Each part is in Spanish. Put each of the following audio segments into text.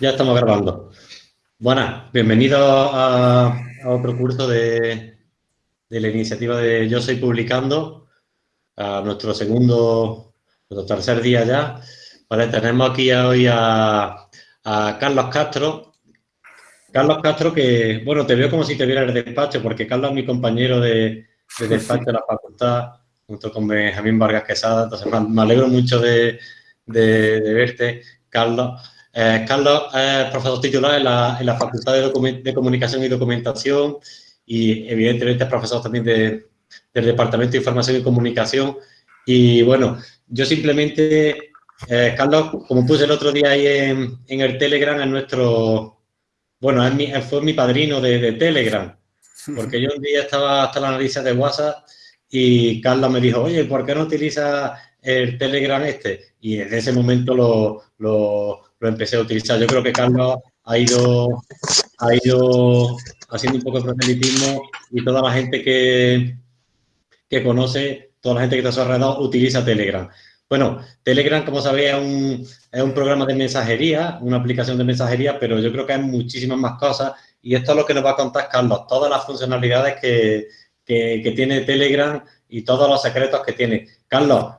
Ya estamos grabando. Buenas, bienvenidos a, otro curso de, la iniciativa de Yo Soy Publicando, a nuestro segundo, nuestro tercer día ya. Vale, tenemos aquí hoy a, Carlos Castro. Carlos Castro que, bueno, te veo como si te viera el despacho, porque Carlos es mi compañero de, despacho de la facultad, junto con Benjamín Vargas Quesada, entonces me, alegro mucho de, de verte, Carlos. Eh, Carlos es profesor titular en la, Facultad de, Comunicación y Documentación y evidentemente es profesor también del Departamento de Información y Comunicación. Y bueno, yo simplemente, eh, Carlos, como puse el otro día ahí en, el Telegram, es nuestro, bueno, es mi, fue mi padrino de, Telegram, porque yo un día estaba hasta la nariz de WhatsApp y Carlos me dijo, oye, ¿por qué no utilizas el Telegram este? Y desde ese momento lo lo empecé a utilizar. Yo creo que Carlos ha ido, ha ido haciendo un poco de proselitismo y toda la gente que, que conoce, toda la gente que está a su alrededor utiliza Telegram. Bueno, Telegram, como sabéis, es un, es un programa de mensajería, una aplicación de mensajería, pero yo creo que hay muchísimas más cosas y esto es lo que nos va a contar Carlos, todas las funcionalidades que, que, que tiene Telegram y todos los secretos que tiene. Carlos,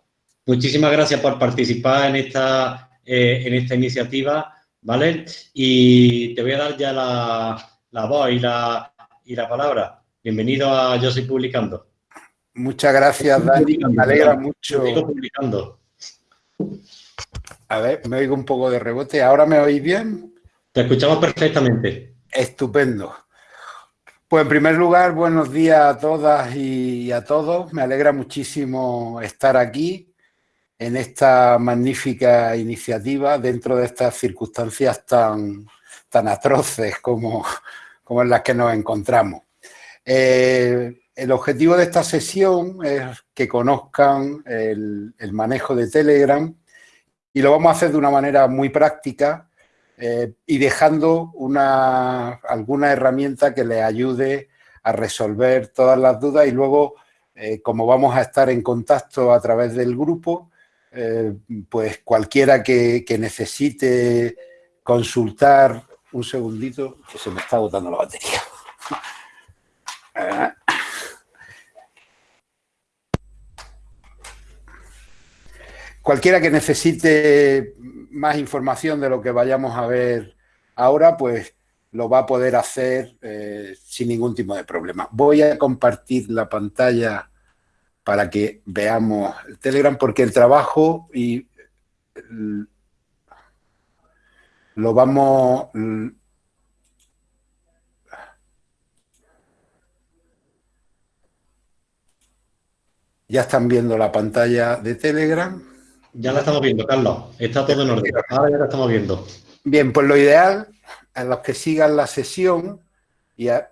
muchísimas gracias por participar en esta eh, en esta iniciativa, ¿vale? Y te voy a dar ya la, voz y la, y la palabra. Bienvenido a Yo Soy Publicando. Muchas gracias, Dani. Me alegra mucho. publicando. A ver, me oigo un poco de rebote. ¿Ahora me oís bien? Te escuchamos perfectamente. Estupendo. Pues en primer lugar, buenos días a todas y a todos. Me alegra muchísimo estar aquí en esta magnífica iniciativa dentro de estas circunstancias tan, tan atroces como, como en las que nos encontramos. Eh, el objetivo de esta sesión es que conozcan el, manejo de Telegram y lo vamos a hacer de una manera muy práctica eh, y dejando una, alguna herramienta que les ayude a resolver todas las dudas y luego, eh, como vamos a estar en contacto a través del grupo, eh, pues cualquiera que, necesite consultar, un segundito, que se me está agotando la batería. Cualquiera que necesite más información de lo que vayamos a ver ahora, pues lo va a poder hacer eh, sin ningún tipo de problema. Voy a compartir la pantalla para que veamos el Telegram, porque el trabajo y lo vamos... Ya están viendo la pantalla de Telegram. Ya la estamos viendo, Carlos. Está todo en orden. Ahora ya la estamos viendo. Bien, pues lo ideal, a los que sigan la sesión, y eh,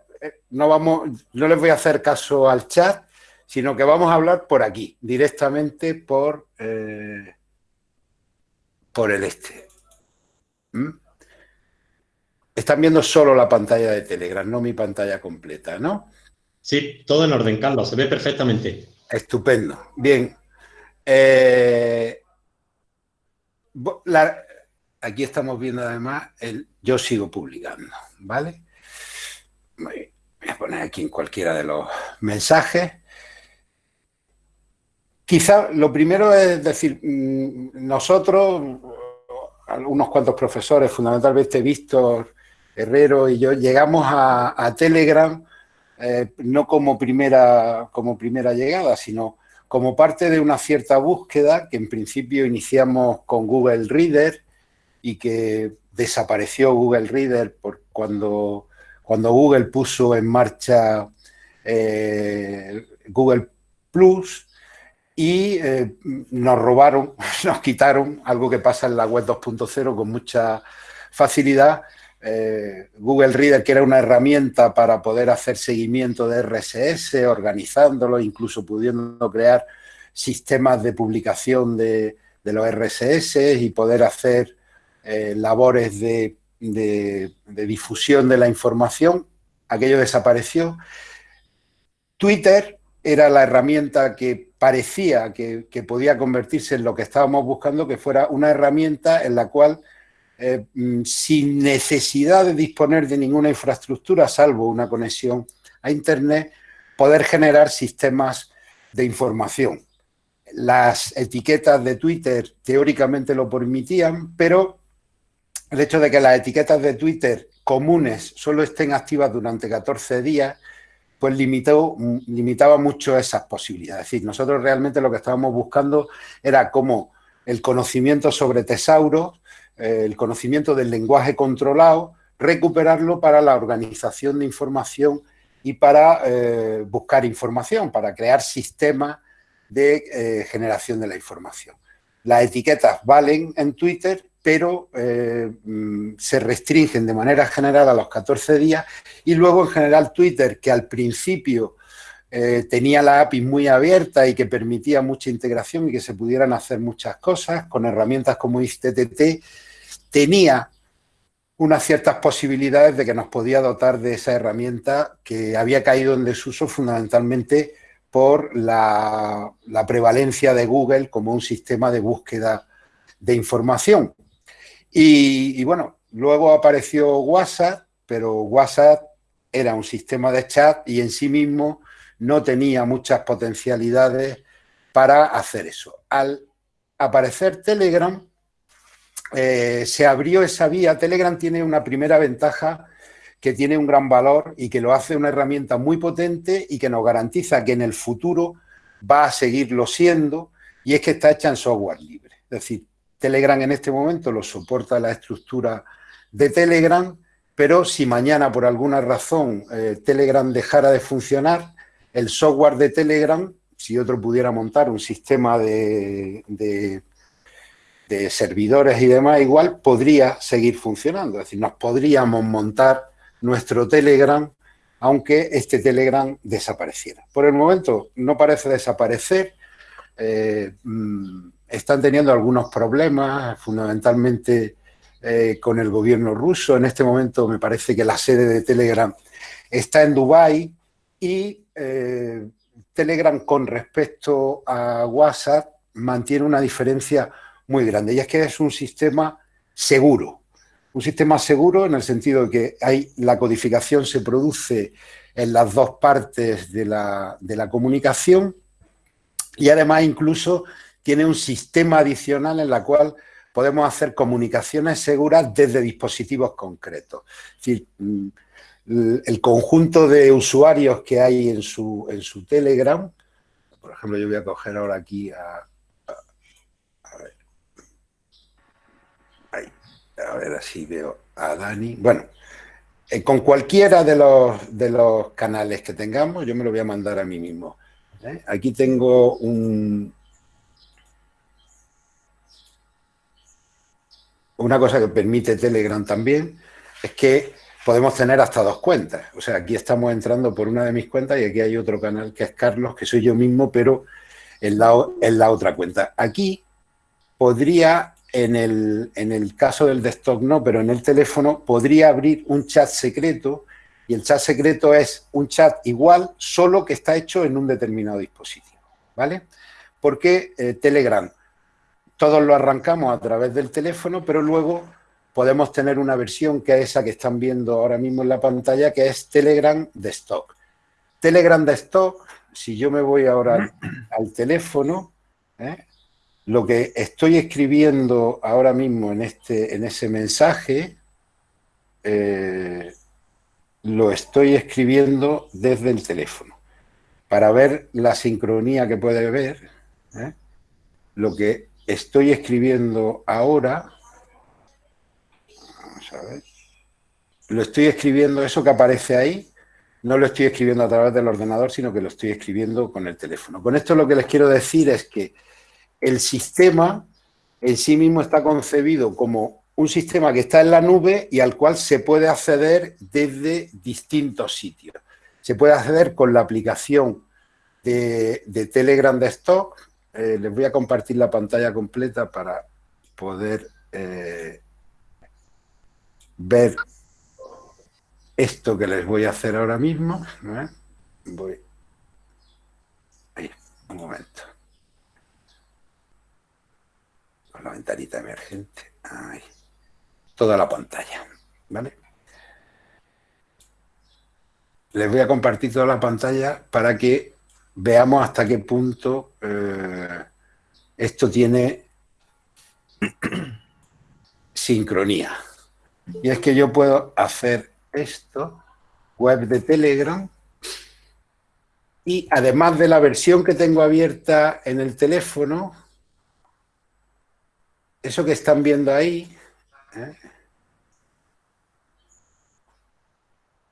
no, vamos, no les voy a hacer caso al chat, sino que vamos a hablar por aquí, directamente por, eh, por el este. ¿Mm? Están viendo solo la pantalla de Telegram, no mi pantalla completa, ¿no? Sí, todo en orden, Carlos, se ve perfectamente. Estupendo. Bien. Eh, aquí estamos viendo además el yo sigo publicando, ¿vale? Voy a poner aquí en cualquiera de los mensajes. Quizá lo primero es decir, mm, nosotros, unos cuantos profesores, fundamentalmente Víctor, Herrero y yo, llegamos a, Telegram eh, no como primera, como primera llegada, sino como parte de una cierta búsqueda que en principio iniciamos con Google Reader y que desapareció Google Reader por cuando, cuando Google puso en marcha eh, Google Plus y eh, nos robaron, nos quitaron algo que pasa en la web 2.0 con mucha facilidad. Eh, Google Reader, que era una herramienta para poder hacer seguimiento de RSS, organizándolo, incluso pudiendo crear sistemas de publicación de, los RSS y poder hacer eh, labores de, de difusión de la información, aquello desapareció. Twitter era la herramienta que parecía que, podía convertirse en lo que estábamos buscando, que fuera una herramienta en la cual eh, mm, sin necesidad de disponer de ninguna infraestructura, salvo una conexión a Internet, poder generar sistemas de información. Las etiquetas de Twitter teóricamente lo permitían, pero el hecho de que las etiquetas de Twitter comunes solo estén activas durante 14 días, pues limitó, limitaba mucho esas posibilidades. Es decir, nosotros realmente lo que estábamos buscando era cómo el conocimiento sobre tesauros, eh, el conocimiento del lenguaje controlado, recuperarlo para la organización de información y para eh, buscar información, para crear sistemas de eh, generación de la información. Las etiquetas valen en Twitter, pero mm, se restringen de manera general a los 14 días y luego en general Twitter, que al principio eh, tenía la API muy abierta y que permitía mucha integración y que se pudieran hacer muchas cosas con herramientas como ISTTT, tenía unas ciertas posibilidades de que nos podía dotar de esa herramienta que había caído en desuso fundamentalmente por la, prevalencia de Google como un sistema de búsqueda de información. Y, bueno, luego apareció WhatsApp, pero WhatsApp era un sistema de chat y en sí mismo no tenía muchas potencialidades para hacer eso. Al aparecer Telegram, eh, se abrió esa vía. Telegram tiene una primera ventaja que tiene un gran valor y que lo hace una herramienta muy potente y que nos garantiza que en el futuro va a seguirlo siendo y es que está hecha en software libre. Es decir, Telegram en este momento lo soporta la estructura de Telegram, pero si mañana por alguna razón eh, Telegram dejara de funcionar, el software de Telegram, si otro pudiera montar un sistema de, servidores y demás, igual podría seguir funcionando. Es decir, nos podríamos montar nuestro Telegram aunque este Telegram desapareciera. Por el momento no parece desaparecer, eh, mm, están teniendo algunos problemas, fundamentalmente eh, con el gobierno ruso. En este momento me parece que la sede de Telegram está en Dubái y eh, Telegram con respecto a WhatsApp mantiene una diferencia muy grande y es que es un sistema seguro. Un sistema seguro en el sentido de que hay, la codificación se produce en las dos partes de la, de la comunicación y además incluso tiene un sistema adicional en la cual podemos hacer comunicaciones seguras desde dispositivos concretos. Es decir, mm, el conjunto de usuarios que hay en su, en su Telegram, por ejemplo, yo voy a coger ahora aquí a, a, ver, a ver así veo a Dani. Bueno, eh, con cualquiera de los, de los canales que tengamos, yo me lo voy a mandar a mí mismo. ¿eh? Aquí tengo un, una cosa que permite Telegram también, es que podemos tener hasta dos cuentas. O sea, aquí estamos entrando por una de mis cuentas y aquí hay otro canal que es Carlos, que soy yo mismo, pero en la, otra cuenta. Aquí podría, en el, en el caso del desktop no, pero en el teléfono, podría abrir un chat secreto y el chat secreto es un chat igual, solo que está hecho en un determinado dispositivo, ¿vale? Porque eh, Telegram, todos lo arrancamos a través del teléfono, pero luego podemos tener una versión que es esa que están viendo ahora mismo en la pantalla, que es Telegram de stock. Telegram de stock, si yo me voy ahora al teléfono, ¿eh? lo que estoy escribiendo ahora mismo en, este, en ese mensaje, eh, lo estoy escribiendo desde el teléfono. Para ver la sincronía que puede ver, ¿eh? lo que estoy escribiendo ahora lo estoy escribiendo, eso que aparece ahí, no lo estoy escribiendo a través del ordenador, sino que lo estoy escribiendo con el teléfono. Con esto lo que les quiero decir es que el sistema en sí mismo está concebido como un sistema que está en la nube y al cual se puede acceder desde distintos sitios. Se puede acceder con la aplicación de, Telegram Desktop. Eh, les voy a compartir la pantalla completa para poder eh, ver esto que les voy a hacer ahora mismo. Voy. Un momento. Con la ventanita emergente. Ahí. toda la pantalla, ¿vale? Les voy a compartir toda la pantalla para que veamos hasta qué punto eh, esto tiene sincronía. Y es que yo puedo hacer esto, web de Telegram, y además de la versión que tengo abierta en el teléfono, eso que están viendo ahí, ¿eh?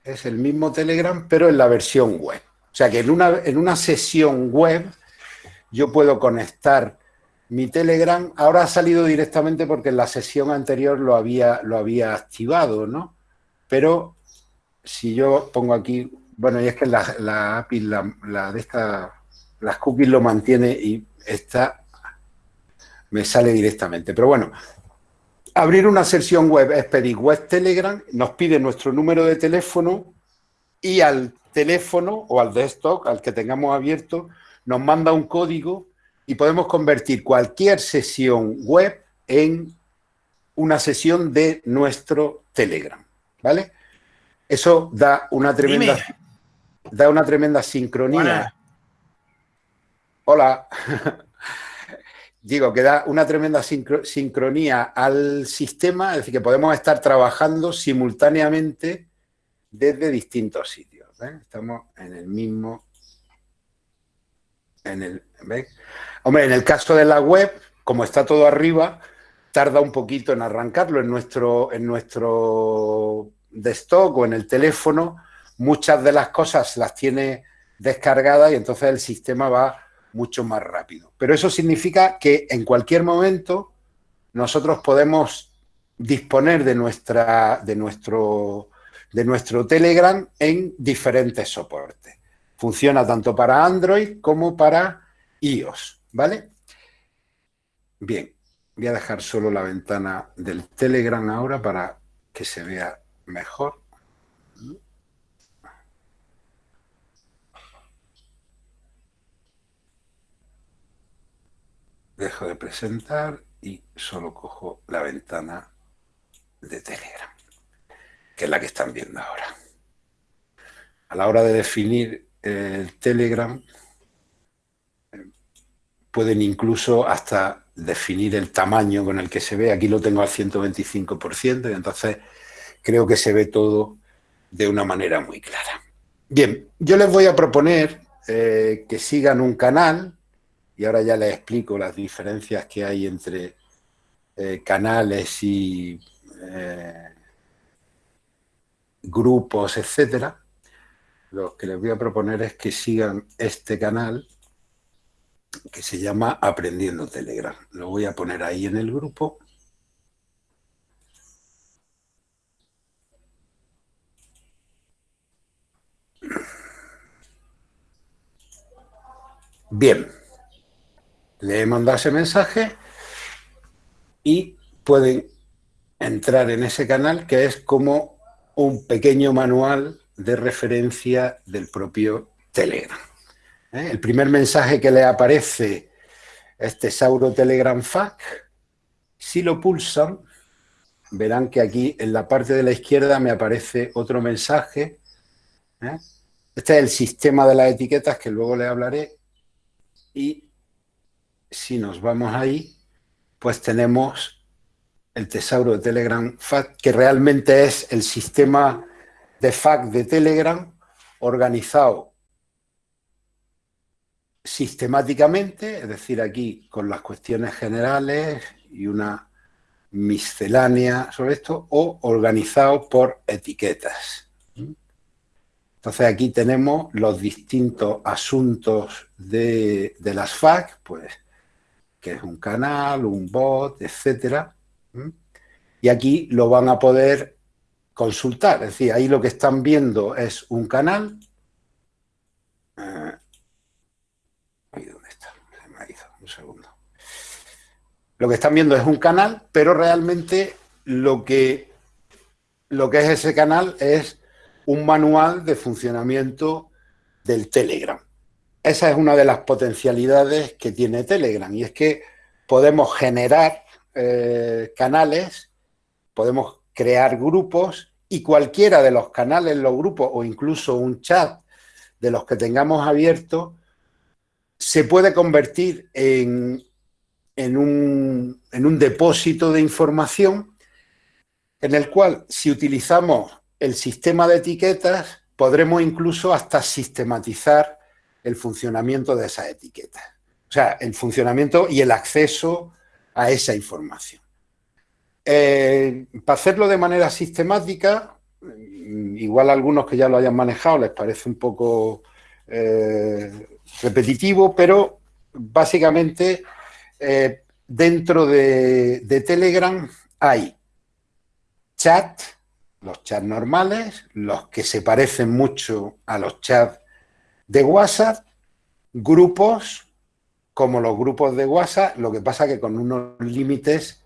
es el mismo Telegram, pero en la versión web. O sea que en una, en una sesión web yo puedo conectar mi Telegram. Ahora ha salido directamente porque en la sesión anterior lo había, lo había activado, ¿no? Pero si yo pongo aquí, bueno, y es que la, la API, la, de esta, las cookies lo mantiene y está, me sale directamente. Pero bueno, abrir una sesión web es pedir web Telegram, nos pide nuestro número de teléfono y al teléfono o al desktop, al que tengamos abierto, nos manda un código y podemos convertir cualquier sesión web en una sesión de nuestro Telegram, ¿vale? Eso da una tremenda, da una tremenda sincronía. Hola. Digo, que da una tremenda sincronía al sistema, es decir, que podemos estar trabajando simultáneamente desde distintos sitios. Estamos en el mismo... En el, Hombre, en el caso de la web, como está todo arriba, tarda un poquito en arrancarlo. En nuestro, en nuestro desktop o en el teléfono, muchas de las cosas las tiene descargadas y entonces el sistema va mucho más rápido. Pero eso significa que en cualquier momento nosotros podemos disponer de, nuestra, de, nuestro, de nuestro Telegram en diferentes soportes. Funciona tanto para Android como para iOS, ¿vale? Bien, voy a dejar solo la ventana del Telegram ahora para que se vea mejor. Dejo de presentar y solo cojo la ventana de Telegram, que es la que están viendo ahora. A la hora de definir el Telegram, pueden incluso hasta definir el tamaño con el que se ve. Aquí lo tengo al 125% y entonces creo que se ve todo de una manera muy clara. Bien, yo les voy a proponer eh, que sigan un canal y ahora ya les explico las diferencias que hay entre eh, canales y eh, grupos, etcétera. Lo que les voy a proponer es que sigan este canal que se llama Aprendiendo Telegram. Lo voy a poner ahí en el grupo. Bien le he mandado ese mensaje y pueden entrar en ese canal que es como un pequeño manual de referencia del propio Telegram. ¿eh? El primer mensaje que le aparece es Tesauro Telegram FAQ. Si lo pulsan, verán que aquí en la parte de la izquierda me aparece otro mensaje. ¿eh? Este es el sistema de las etiquetas que luego le hablaré. Y si nos vamos ahí, pues tenemos el tesauro de Telegram FAQ, que realmente es el sistema de FAQ de Telegram organizado sistemáticamente, es decir, aquí con las cuestiones generales y una miscelánea sobre esto, o organizado por etiquetas. Entonces aquí tenemos los distintos asuntos de, las FAQ, pues que es un canal, un bot, etcétera. Y aquí lo van a poder consultar. Es decir, ahí lo que están viendo es un canal. Eh, ¿dónde está? Se me un segundo. Lo que están viendo es un canal, pero realmente lo que, lo que es ese canal es un manual de funcionamiento del Telegram esa es una de las potencialidades que tiene Telegram y es que podemos generar eh, canales podemos crear grupos y cualquiera de los canales, los grupos o incluso un chat de los que tengamos abierto se puede convertir en, en, un, en un depósito de información en el cual si utilizamos el sistema de etiquetas podremos incluso hasta sistematizar el funcionamiento de esas etiquetas. O sea, el funcionamiento y el acceso a esa información. Eh, para hacerlo de manera sistemática, igual a algunos que ya lo hayan manejado les parece un poco eh, repetitivo, pero básicamente eh, dentro de, de Telegram hay chat, los chats normales, los que se parecen mucho a los chats de WhatsApp, grupos como los grupos de WhatsApp, lo que pasa que con unos límites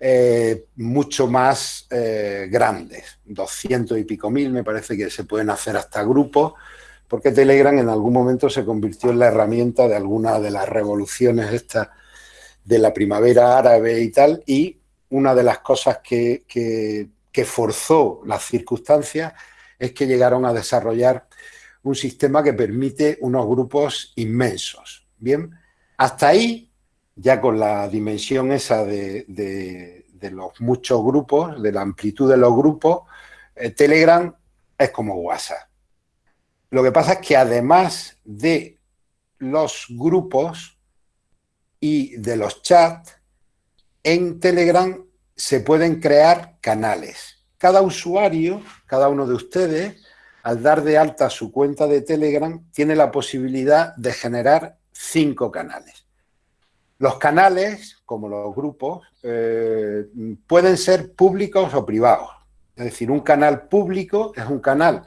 eh, mucho más eh, grandes, 200 y pico mil, me parece que se pueden hacer hasta grupos, porque Telegram en algún momento se convirtió en la herramienta de alguna de las revoluciones estas de la primavera árabe y tal, y una de las cosas que, que, que forzó las circunstancias es que llegaron a desarrollar un sistema que permite unos grupos inmensos. Bien, hasta ahí, ya con la dimensión esa de, los muchos grupos, de la amplitud de los grupos, eh, Telegram es como WhatsApp. Lo que pasa es que además de los grupos y de los chats, en Telegram se pueden crear canales. Cada usuario, cada uno de ustedes, al dar de alta su cuenta de Telegram, tiene la posibilidad de generar cinco canales. Los canales, como los grupos, eh, pueden ser públicos o privados. Es decir, un canal público es un canal.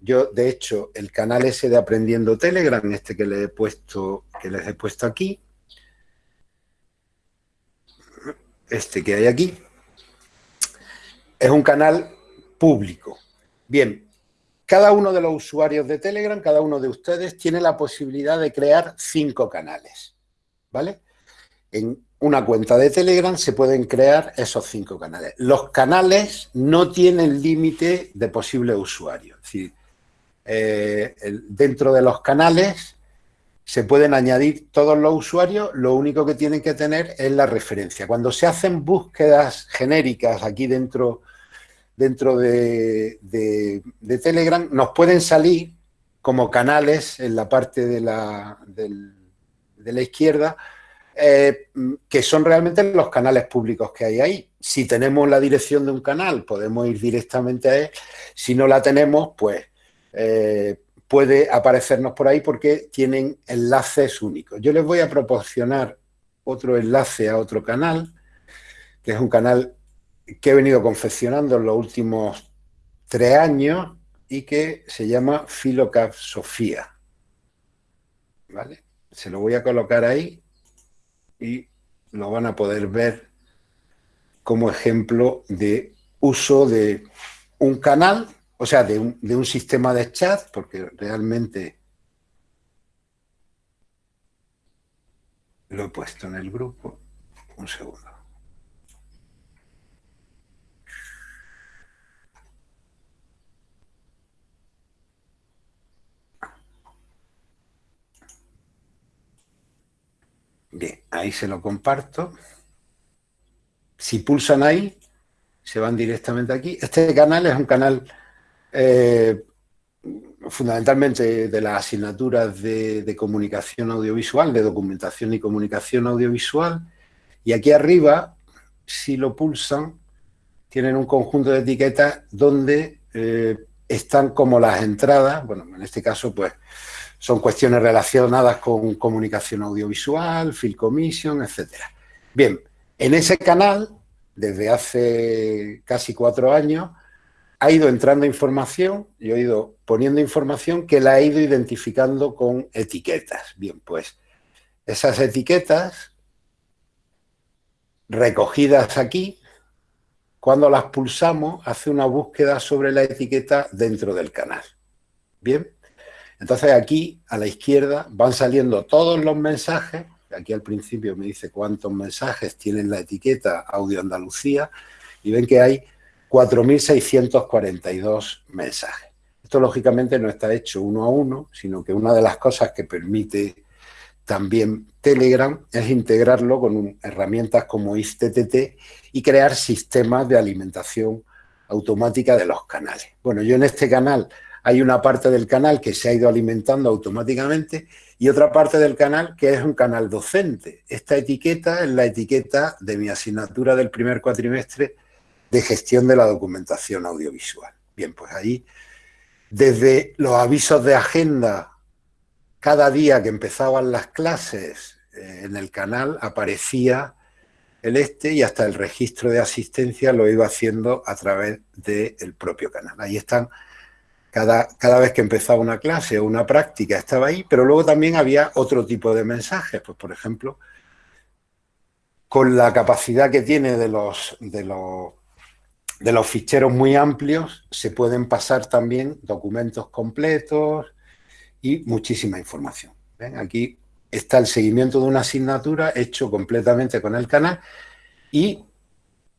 Yo, de hecho, el canal ese de Aprendiendo Telegram, este que, le he puesto, que les he puesto aquí, este que hay aquí, es un canal público. Bien, cada uno de los usuarios de Telegram, cada uno de ustedes, tiene la posibilidad de crear cinco canales, ¿vale? En una cuenta de Telegram se pueden crear esos cinco canales. Los canales no tienen límite de posibles usuarios. Es decir, eh, dentro de los canales se pueden añadir todos los usuarios, lo único que tienen que tener es la referencia. Cuando se hacen búsquedas genéricas aquí dentro dentro de, Telegram nos pueden salir como canales en la parte de la, de la izquierda, eh, que son realmente los canales públicos que hay ahí. Si tenemos la dirección de un canal, podemos ir directamente a él. Si no la tenemos, pues eh, puede aparecernos por ahí porque tienen enlaces únicos. Yo les voy a proporcionar otro enlace a otro canal, que es un canal que he venido confeccionando en los últimos tres años y que se llama Filocap Sofía. ¿Vale? Se lo voy a colocar ahí y lo van a poder ver como ejemplo de uso de un canal, o sea, de un, de un sistema de chat, porque realmente lo he puesto en el grupo. Un segundo. Bien, ahí se lo comparto. Si pulsan ahí, se van directamente aquí. Este canal es un canal eh, fundamentalmente de las asignaturas de, comunicación audiovisual, de documentación y comunicación audiovisual. Y aquí arriba, si lo pulsan, tienen un conjunto de etiquetas donde eh, están como las entradas, bueno, en este caso, pues, son cuestiones relacionadas con comunicación audiovisual, film commission, etc. Bien, en ese canal, desde hace casi cuatro años, ha ido entrando información, yo he ido poniendo información que la he ido identificando con etiquetas. Bien, pues esas etiquetas recogidas aquí, cuando las pulsamos, hace una búsqueda sobre la etiqueta dentro del canal. Bien, entonces aquí, a la izquierda, van saliendo todos los mensajes. Aquí al principio me dice cuántos mensajes tienen la etiqueta Audio Andalucía y ven que hay 4.642 mensajes. Esto lógicamente no está hecho uno a uno, sino que una de las cosas que permite también Telegram es integrarlo con herramientas como ISTTT y crear sistemas de alimentación automática de los canales. Bueno, yo en este canal hay una parte del canal que se ha ido alimentando automáticamente y otra parte del canal que es un canal docente. Esta etiqueta es la etiqueta de mi asignatura del primer cuatrimestre de gestión de la documentación audiovisual. Bien, pues ahí, desde los avisos de agenda, cada día que empezaban las clases eh, en el canal aparecía el este y hasta el registro de asistencia lo iba haciendo a través del propio canal. Ahí están, cada, cada vez que empezaba una clase o una práctica estaba ahí, pero luego también había otro tipo de mensajes, pues por ejemplo, con la capacidad que tiene de los, de los de los ficheros muy amplios se pueden pasar también documentos completos y muchísima información. ¿Ven? Aquí está el seguimiento de una asignatura hecho completamente con el canal y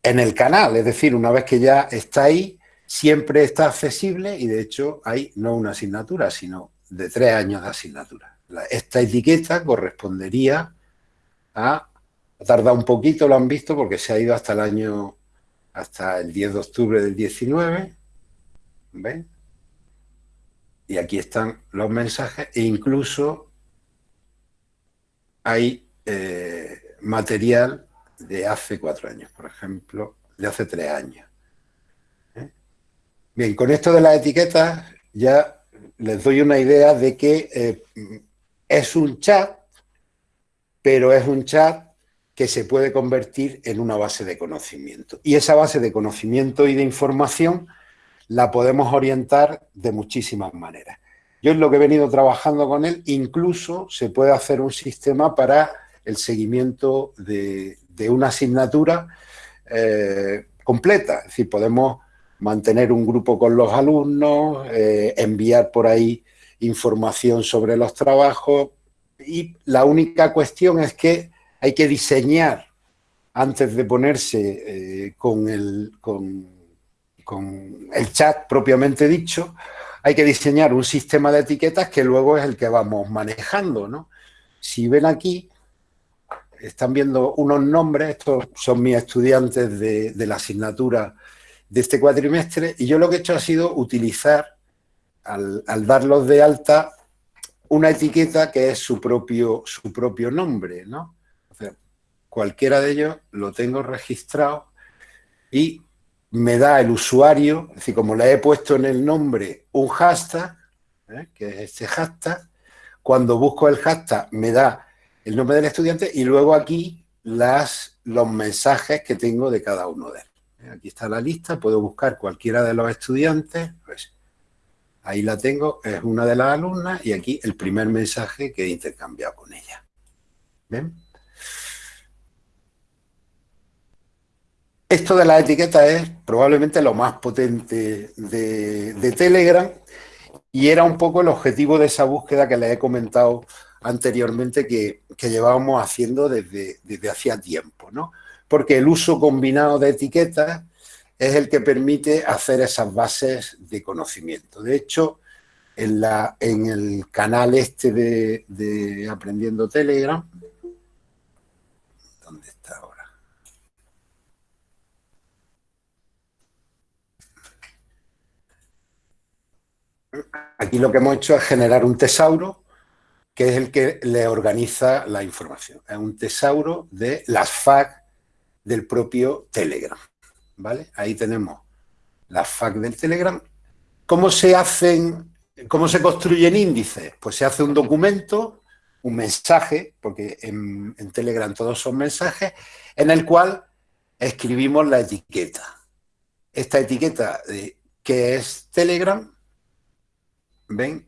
en el canal, es decir, una vez que ya está ahí, siempre está accesible y de hecho hay no una asignatura, sino de tres años de asignatura. Esta etiqueta correspondería a, ha tardado un poquito, lo han visto, porque se ha ido hasta el año hasta el 10 de octubre del 19. ¿Ven? Y aquí están los mensajes e incluso hay eh, material de hace cuatro años, por ejemplo, de hace tres años. Bien, con esto de las etiquetas ya les doy una idea de que eh, es un chat, pero es un chat que se puede convertir en una base de conocimiento. Y esa base de conocimiento y de información la podemos orientar de muchísimas maneras. Yo es lo que he venido trabajando con él, incluso se puede hacer un sistema para el seguimiento de, una asignatura eh, completa. Es decir, podemos mantener un grupo con los alumnos, eh, enviar por ahí información sobre los trabajos y la única cuestión es que hay que diseñar antes de ponerse eh, con, el, con, el chat propiamente dicho, hay que diseñar un sistema de etiquetas que luego es el que vamos manejando, ¿no? Si ven aquí, están viendo unos nombres, estos son mis estudiantes de, de, la asignatura de este cuatrimestre, y yo lo que he hecho ha sido utilizar, al, darlos de alta, una etiqueta que es su propio, su propio nombre, ¿no? cualquiera de ellos lo tengo registrado y me da el usuario, es decir, como le he puesto en el nombre un hashtag, ¿eh? que es este hashtag, cuando busco el hashtag me da el nombre del estudiante y luego aquí las, los mensajes que tengo de cada uno de ellos. ¿Eh? Aquí está la lista, puedo buscar cualquiera de los estudiantes, pues ahí la tengo, es una de las alumnas y aquí el primer mensaje que he intercambiado con ella. ¿Ven? Esto de las etiquetas es probablemente lo más potente de, Telegram y era un poco el objetivo de esa búsqueda que les he comentado anteriormente que, llevábamos haciendo desde, desde hacía tiempo, ¿no? Porque el uso combinado de etiquetas es el que permite hacer esas bases de conocimiento. De hecho, en, el canal este de, de Aprendiendo Telegram, ¿dónde está ahora? Aquí lo que hemos hecho es generar un tesauro que es el que le organiza la información. Es un tesauro de las FAQ del propio Telegram. ¿vale? Ahí tenemos las FAQ del Telegram. ¿Cómo se hacen, cómo se construyen índices? Pues se hace un documento, un mensaje, porque en, en Telegram todos son mensajes, en el cual escribimos la etiqueta. Esta etiqueta de qué es Telegram ¿ven?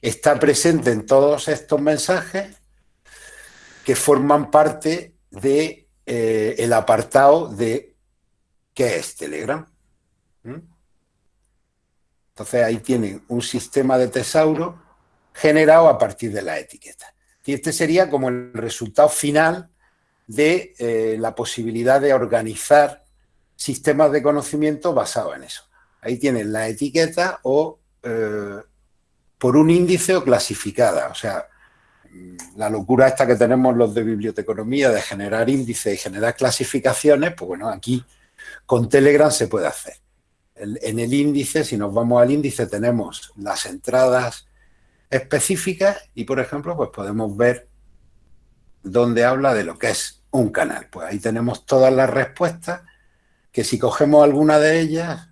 Está presente en todos estos mensajes que forman parte de eh, el apartado de qué es Telegram. Entonces ahí tienen un sistema de tesauro generado a partir de la etiqueta. Y este sería como el resultado final de eh, la posibilidad de organizar sistemas de conocimiento basados en eso. Ahí tienen la etiqueta o eh, por un índice o clasificada. O sea, la locura esta que tenemos los de biblioteconomía de generar índices y generar clasificaciones, pues bueno, aquí con Telegram se puede hacer. En el índice, si nos vamos al índice, tenemos las entradas específicas y, por ejemplo, pues podemos ver dónde habla de lo que es un canal. Pues ahí tenemos todas las respuestas que si cogemos alguna de ellas,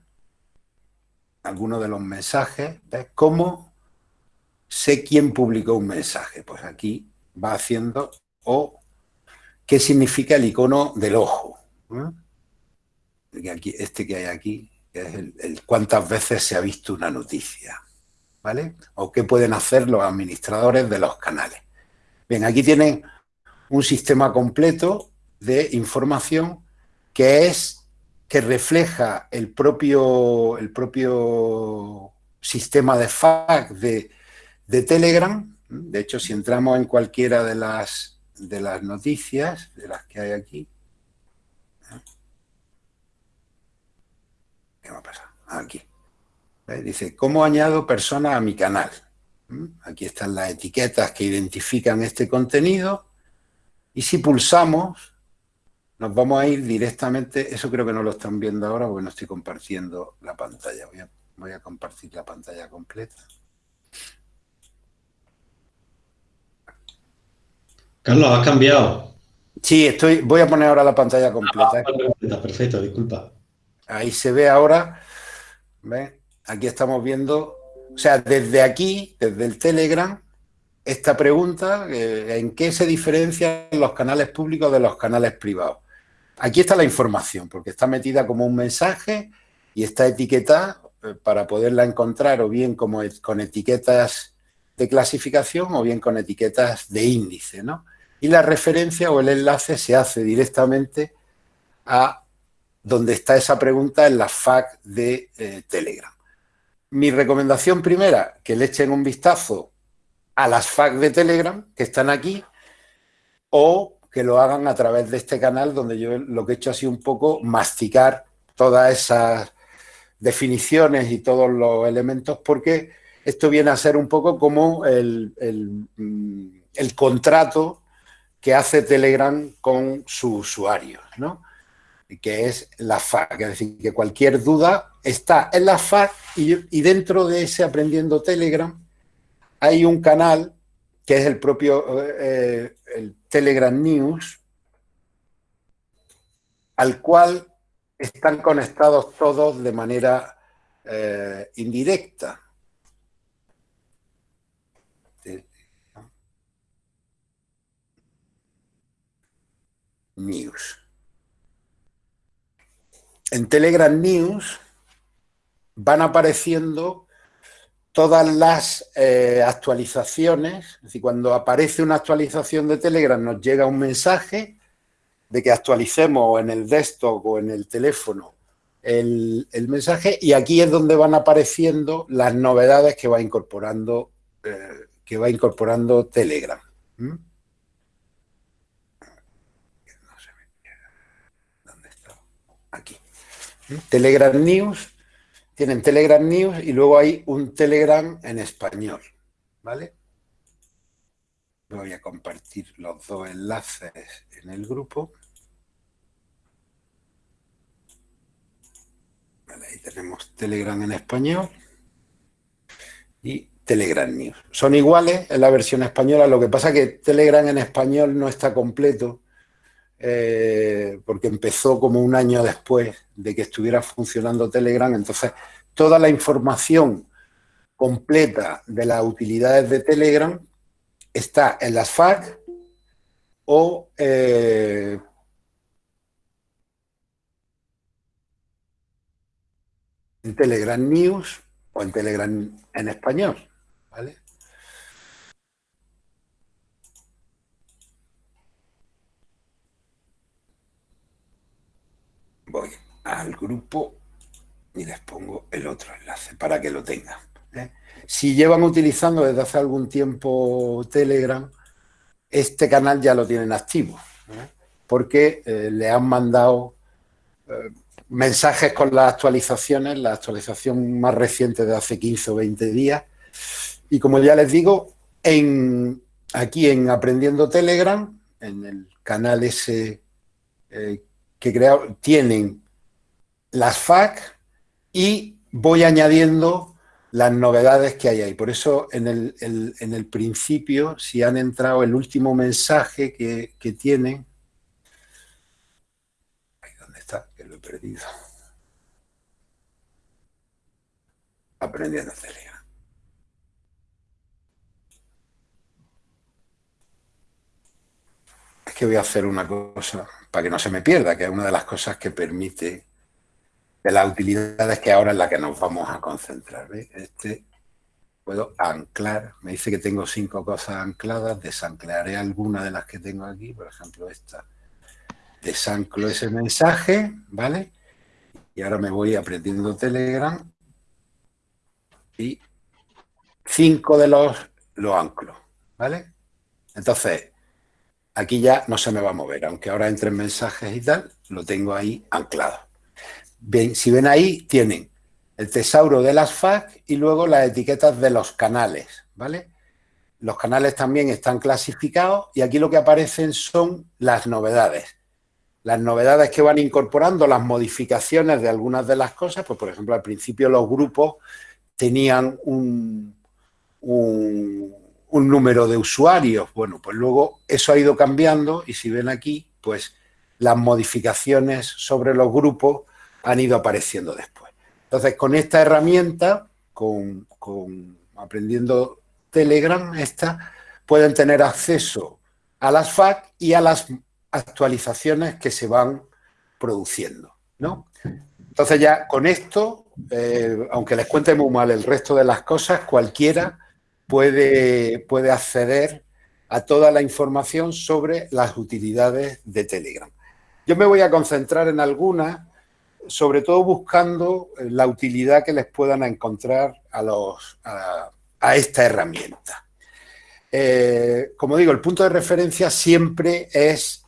alguno de los mensajes, ¿ves? ¿Cómo sé quién publicó un mensaje? Pues aquí va haciendo o qué significa el icono del ojo. Aquí, este que hay aquí, que es el, cuántas veces se ha visto una noticia. ¿Vale? O qué pueden hacer los administradores de los canales. Bien, aquí tienen un sistema completo de información que es que refleja el propio, el propio sistema de FAQ de, Telegram. De hecho, si entramos en cualquiera de las, de las noticias, de las que hay aquí, ¿qué va a pasar? Aquí. Dice, ¿cómo añado personas a mi canal? Aquí están las etiquetas que identifican este contenido y si pulsamos nos vamos a ir directamente, eso creo que no lo están viendo ahora porque no estoy compartiendo la pantalla. Voy a, compartir la pantalla completa. Carlos, ¿has cambiado? Sí, estoy, voy a poner ahora la pantalla completa. Ah, perfecto, disculpa. Ahí se ve ahora, Aquí estamos viendo, o sea, desde aquí, desde el Telegram, esta pregunta, eh, ¿en qué se diferencian los canales públicos de los canales privados? Aquí está la información, porque está metida como un mensaje y está etiquetada eh, para poderla encontrar o bien como con etiquetas de clasificación o bien con etiquetas de índice, ¿no? Y la referencia o el enlace se hace directamente a donde está esa pregunta en la FAQ de eh, Telegram. Mi recomendación primera, que le echen un vistazo a las FAQ de Telegram, que están aquí, o que lo hagan a través de este canal donde yo lo que he hecho ha sido un poco masticar todas esas definiciones y todos los elementos porque esto viene a ser un poco como el, mm, contrato que hace Telegram con su usuario, ¿no? que es la FAQ, es decir, que cualquier duda está en la FAQ y, dentro de ese Aprendiendo Telegram hay un canal que es el propio eh, el Telegram News, al cual están conectados todos de manera eh, indirecta. News. En Telegram News van apareciendo todas las eh, actualizaciones, es decir, cuando aparece una actualización de Telegram nos llega un mensaje de que actualicemos en el desktop o en el teléfono el, mensaje y aquí es donde van apareciendo las novedades que va incorporando, eh, que va incorporando Telegram. ¿Dónde está? Aquí. Telegram News tienen Telegram News y luego hay un Telegram en español, ¿vale? Voy a compartir los dos enlaces en el grupo. ahí tenemos Telegram en español y Telegram News. Son iguales en la versión española, lo que pasa que Telegram en español no está completo eh, porque empezó como un año después de que estuviera funcionando Telegram, entonces toda la información completa de las utilidades de Telegram está en las FAQ o eh, en Telegram News o en Telegram en español. ¿vale? Voy al grupo y les pongo el otro enlace para que lo tengan. ¿eh? Si llevan utilizando desde hace algún tiempo Telegram, este canal ya lo tienen activo, ¿eh? porque eh, le han mandado eh, mensajes con las actualizaciones, la actualización más reciente de hace 15 o 20 días. Y como ya les digo, en, aquí en Aprendiendo Telegram, en el canal ese que creo, tienen las FAQ y voy añadiendo las novedades que hay ahí. Por eso en el, en el principio, si han entrado el último mensaje que, que tienen, ¿dónde está? Que lo he perdido. Aprendiendo Telegram. Es que voy a hacer una cosa para que no se me pierda, que es una de las cosas que permite de las utilidades que ahora es la que nos vamos a concentrar. Este puedo anclar, me dice que tengo cinco cosas ancladas, desanclaré alguna de las que tengo aquí, por ejemplo esta. Desanclo ese mensaje, ¿vale? Y ahora me voy aprendiendo Telegram y cinco de los lo anclo, ¿vale? Entonces, aquí ya no se me va a mover, aunque ahora entren mensajes y tal, lo tengo ahí anclado si ven ahí, tienen el tesauro de las FAQ y luego las etiquetas de los canales, ¿vale? Los canales también están clasificados y aquí lo que aparecen son las novedades. Las novedades que van incorporando, las modificaciones de algunas de las cosas, pues por ejemplo al principio los grupos tenían un, un, un número de usuarios. Bueno, pues luego eso ha ido cambiando y si ven aquí, pues las modificaciones sobre los grupos han ido apareciendo después. Entonces, con esta herramienta, con, aprendiendo Telegram, esta, pueden tener acceso a las FAQ y a las actualizaciones que se van produciendo, ¿no? Entonces ya con esto, eh, aunque les cuente muy mal el resto de las cosas, cualquiera puede, puede acceder a toda la información sobre las utilidades de Telegram. Yo me voy a concentrar en algunas sobre todo buscando eh, la utilidad que les puedan encontrar a, los, a, esta herramienta. Eh, como digo, el punto de referencia siempre es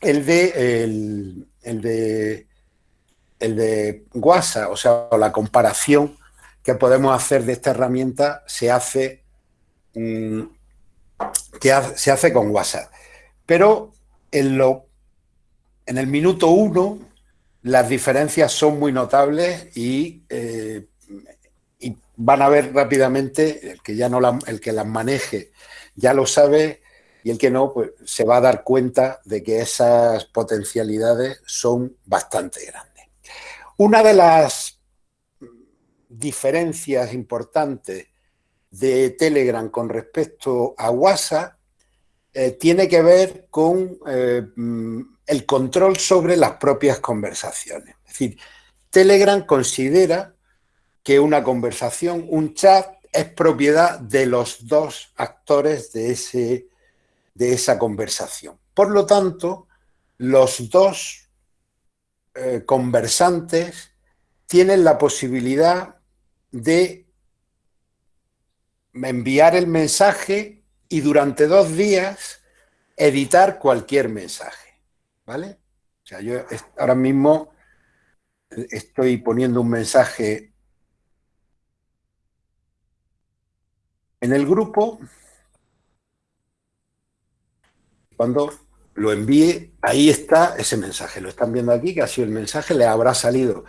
el de, el, de, el de WhatsApp, o sea, la comparación que podemos hacer de esta herramienta se hace, mm, se hace con WhatsApp. Pero en, lo, en el minuto uno las diferencias son muy notables eh, y, van a ver rápidamente, el que ya no el que las maneje ya lo sabe y el que no, pues se va a dar cuenta de que esas potencialidades son bastante grandes. Una de las diferencias importantes de Telegram con respecto a WhatsApp eh, tiene que ver con eh, el control sobre las propias conversaciones. Es decir, Telegram considera que una conversación, un chat, es propiedad de los dos actores de, ese, de esa conversación. Por lo tanto, los dos eh, conversantes tienen la posibilidad de enviar el mensaje y durante dos días editar cualquier mensaje. ¿vale? O sea, yo ahora mismo estoy poniendo un mensaje en el grupo. Cuando lo envíe, ahí está ese mensaje. Lo están viendo aquí, que ha sido el mensaje, le habrá salido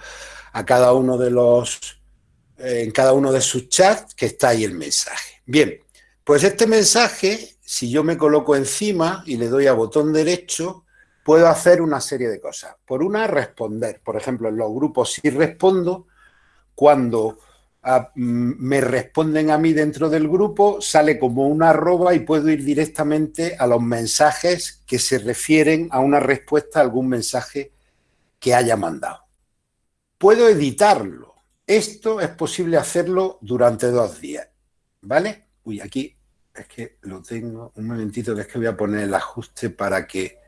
a cada uno de los, en cada uno de sus chats, que está ahí el mensaje. Bien, pues este mensaje, si yo me coloco encima y le doy a botón derecho, puedo hacer una serie de cosas. Por una, responder. Por ejemplo, en los grupos si respondo, cuando ah, mm, me responden a mí dentro del grupo, sale como una arroba y puedo ir directamente a los mensajes que se refieren a una respuesta a algún mensaje que haya mandado. Puedo editarlo. Esto es posible hacerlo durante dos días. ¿Vale? Uy, aquí es que lo tengo. Un momentito que es que voy a poner el ajuste para que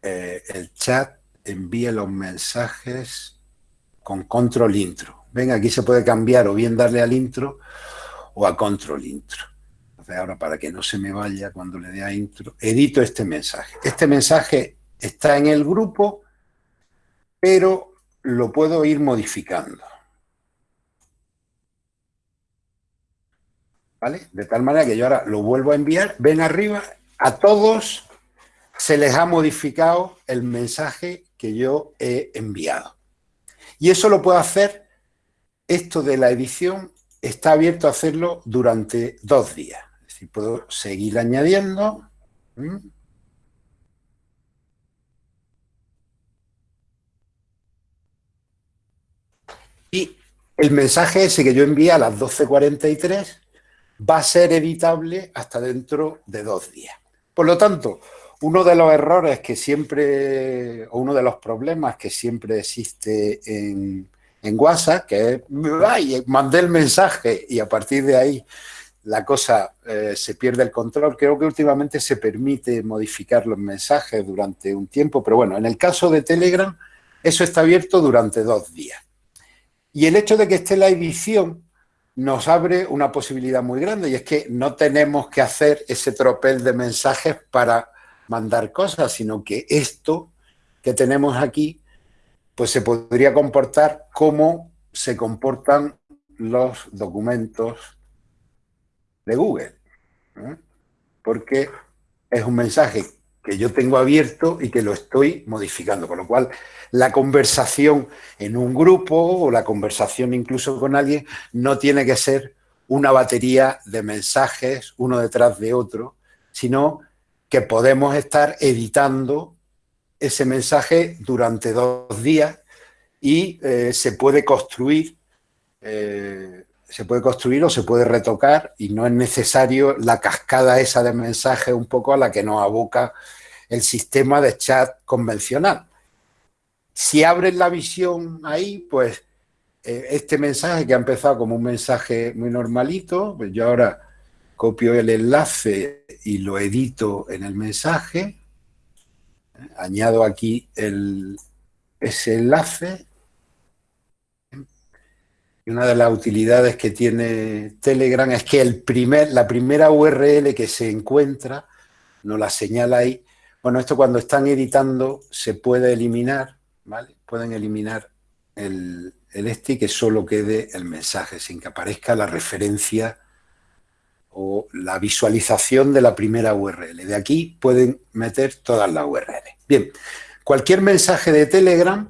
eh, el chat envíe los mensajes con control intro. Ven, aquí se puede cambiar o bien darle al intro o a control intro. Entonces ahora para que no se me vaya cuando le dé a intro, edito este mensaje. Este mensaje está en el grupo, pero lo puedo ir modificando. De tal manera que yo ahora lo vuelvo a enviar, ven arriba, a todos se les ha modificado el mensaje que yo he enviado. Y eso lo puedo hacer, esto de la edición está abierto a hacerlo durante dos días. Es decir, puedo seguir añadiendo. Y el mensaje ese que yo envié a las 12.43 va a ser editable hasta dentro de dos días. Por lo tanto, uno de los errores que siempre, o uno de los problemas que siempre existe en, WhatsApp, que es, ay, mandé el mensaje y a partir de ahí la cosa eh, se pierde el control. Creo que últimamente se permite modificar los mensajes durante un tiempo, pero bueno, en el caso de Telegram, eso está abierto durante dos días. Y el hecho de que esté la edición nos abre una posibilidad muy grande y es que no tenemos que hacer ese tropel de mensajes para mandar cosas, sino que esto que tenemos aquí, pues se podría comportar como se comportan los documentos de Google. ¿eh? Porque es un mensaje que yo tengo abierto y que lo estoy modificando. Con lo cual, la conversación en un grupo o la conversación incluso con alguien no tiene que ser una batería de mensajes uno detrás de otro, sino que podemos estar editando ese mensaje durante dos días y eh, se puede construir, eh, se puede construir o se puede retocar y no es necesario la cascada esa de mensajes un poco a la que nos aboca el sistema de chat convencional. Si abres la visión ahí, pues eh, este mensaje que ha empezado como un mensaje muy normalito, pues yo ahora copio el enlace y lo edito en el mensaje, añado aquí ese enlace. Y una de las utilidades que tiene Telegram es que el primer, la primera URL que se encuentra, nos la señala ahí. Bueno, esto cuando están editando se puede eliminar, ¿vale? Pueden eliminar el, el este y que solo quede el mensaje, sin que aparezca la referencia o la visualización de la primera URL. De aquí pueden meter todas las URL. Bien, cualquier mensaje de Telegram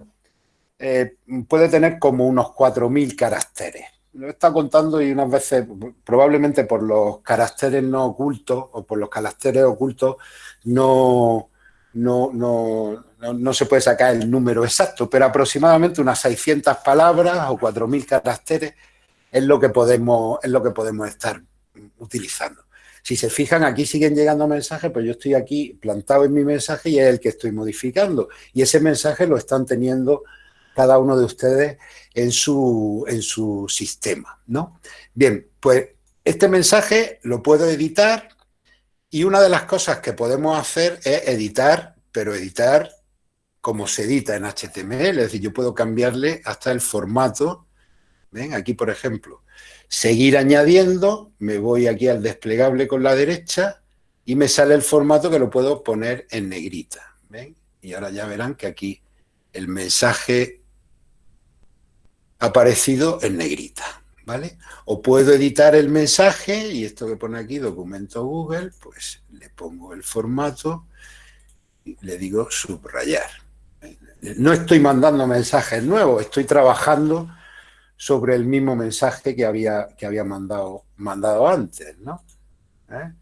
eh, puede tener como unos 4.000 caracteres. Lo estado contando y unas veces, probablemente por los caracteres no ocultos o por los caracteres ocultos, no, no, no, no, se puede sacar el número exacto, pero aproximadamente unas 600 palabras o 4.000 caracteres es lo que podemos, es lo que podemos estar utilizando. Si se fijan, aquí siguen llegando mensajes, pero yo estoy aquí plantado en mi mensaje y es el que estoy modificando. Y ese mensaje lo están teniendo cada uno de ustedes en su, en su sistema, ¿no? Bien, pues este mensaje lo puedo editar y una de las cosas que podemos hacer es editar, pero editar como se edita en HTML, es decir, yo puedo cambiarle hasta el formato. ¿Ven? Aquí, por ejemplo, seguir añadiendo, me voy aquí al desplegable con la derecha y me sale el formato que lo puedo poner en negrita. ¿ven? Y ahora ya verán que aquí el mensaje ha aparecido en negrita. ¿Vale? O puedo editar el mensaje y esto que pone aquí, documento Google, pues le pongo el formato y le digo subrayar. No estoy mandando mensajes nuevos, estoy trabajando sobre el mismo mensaje que había, que había mandado, mandado antes, ¿no? ¿Eh?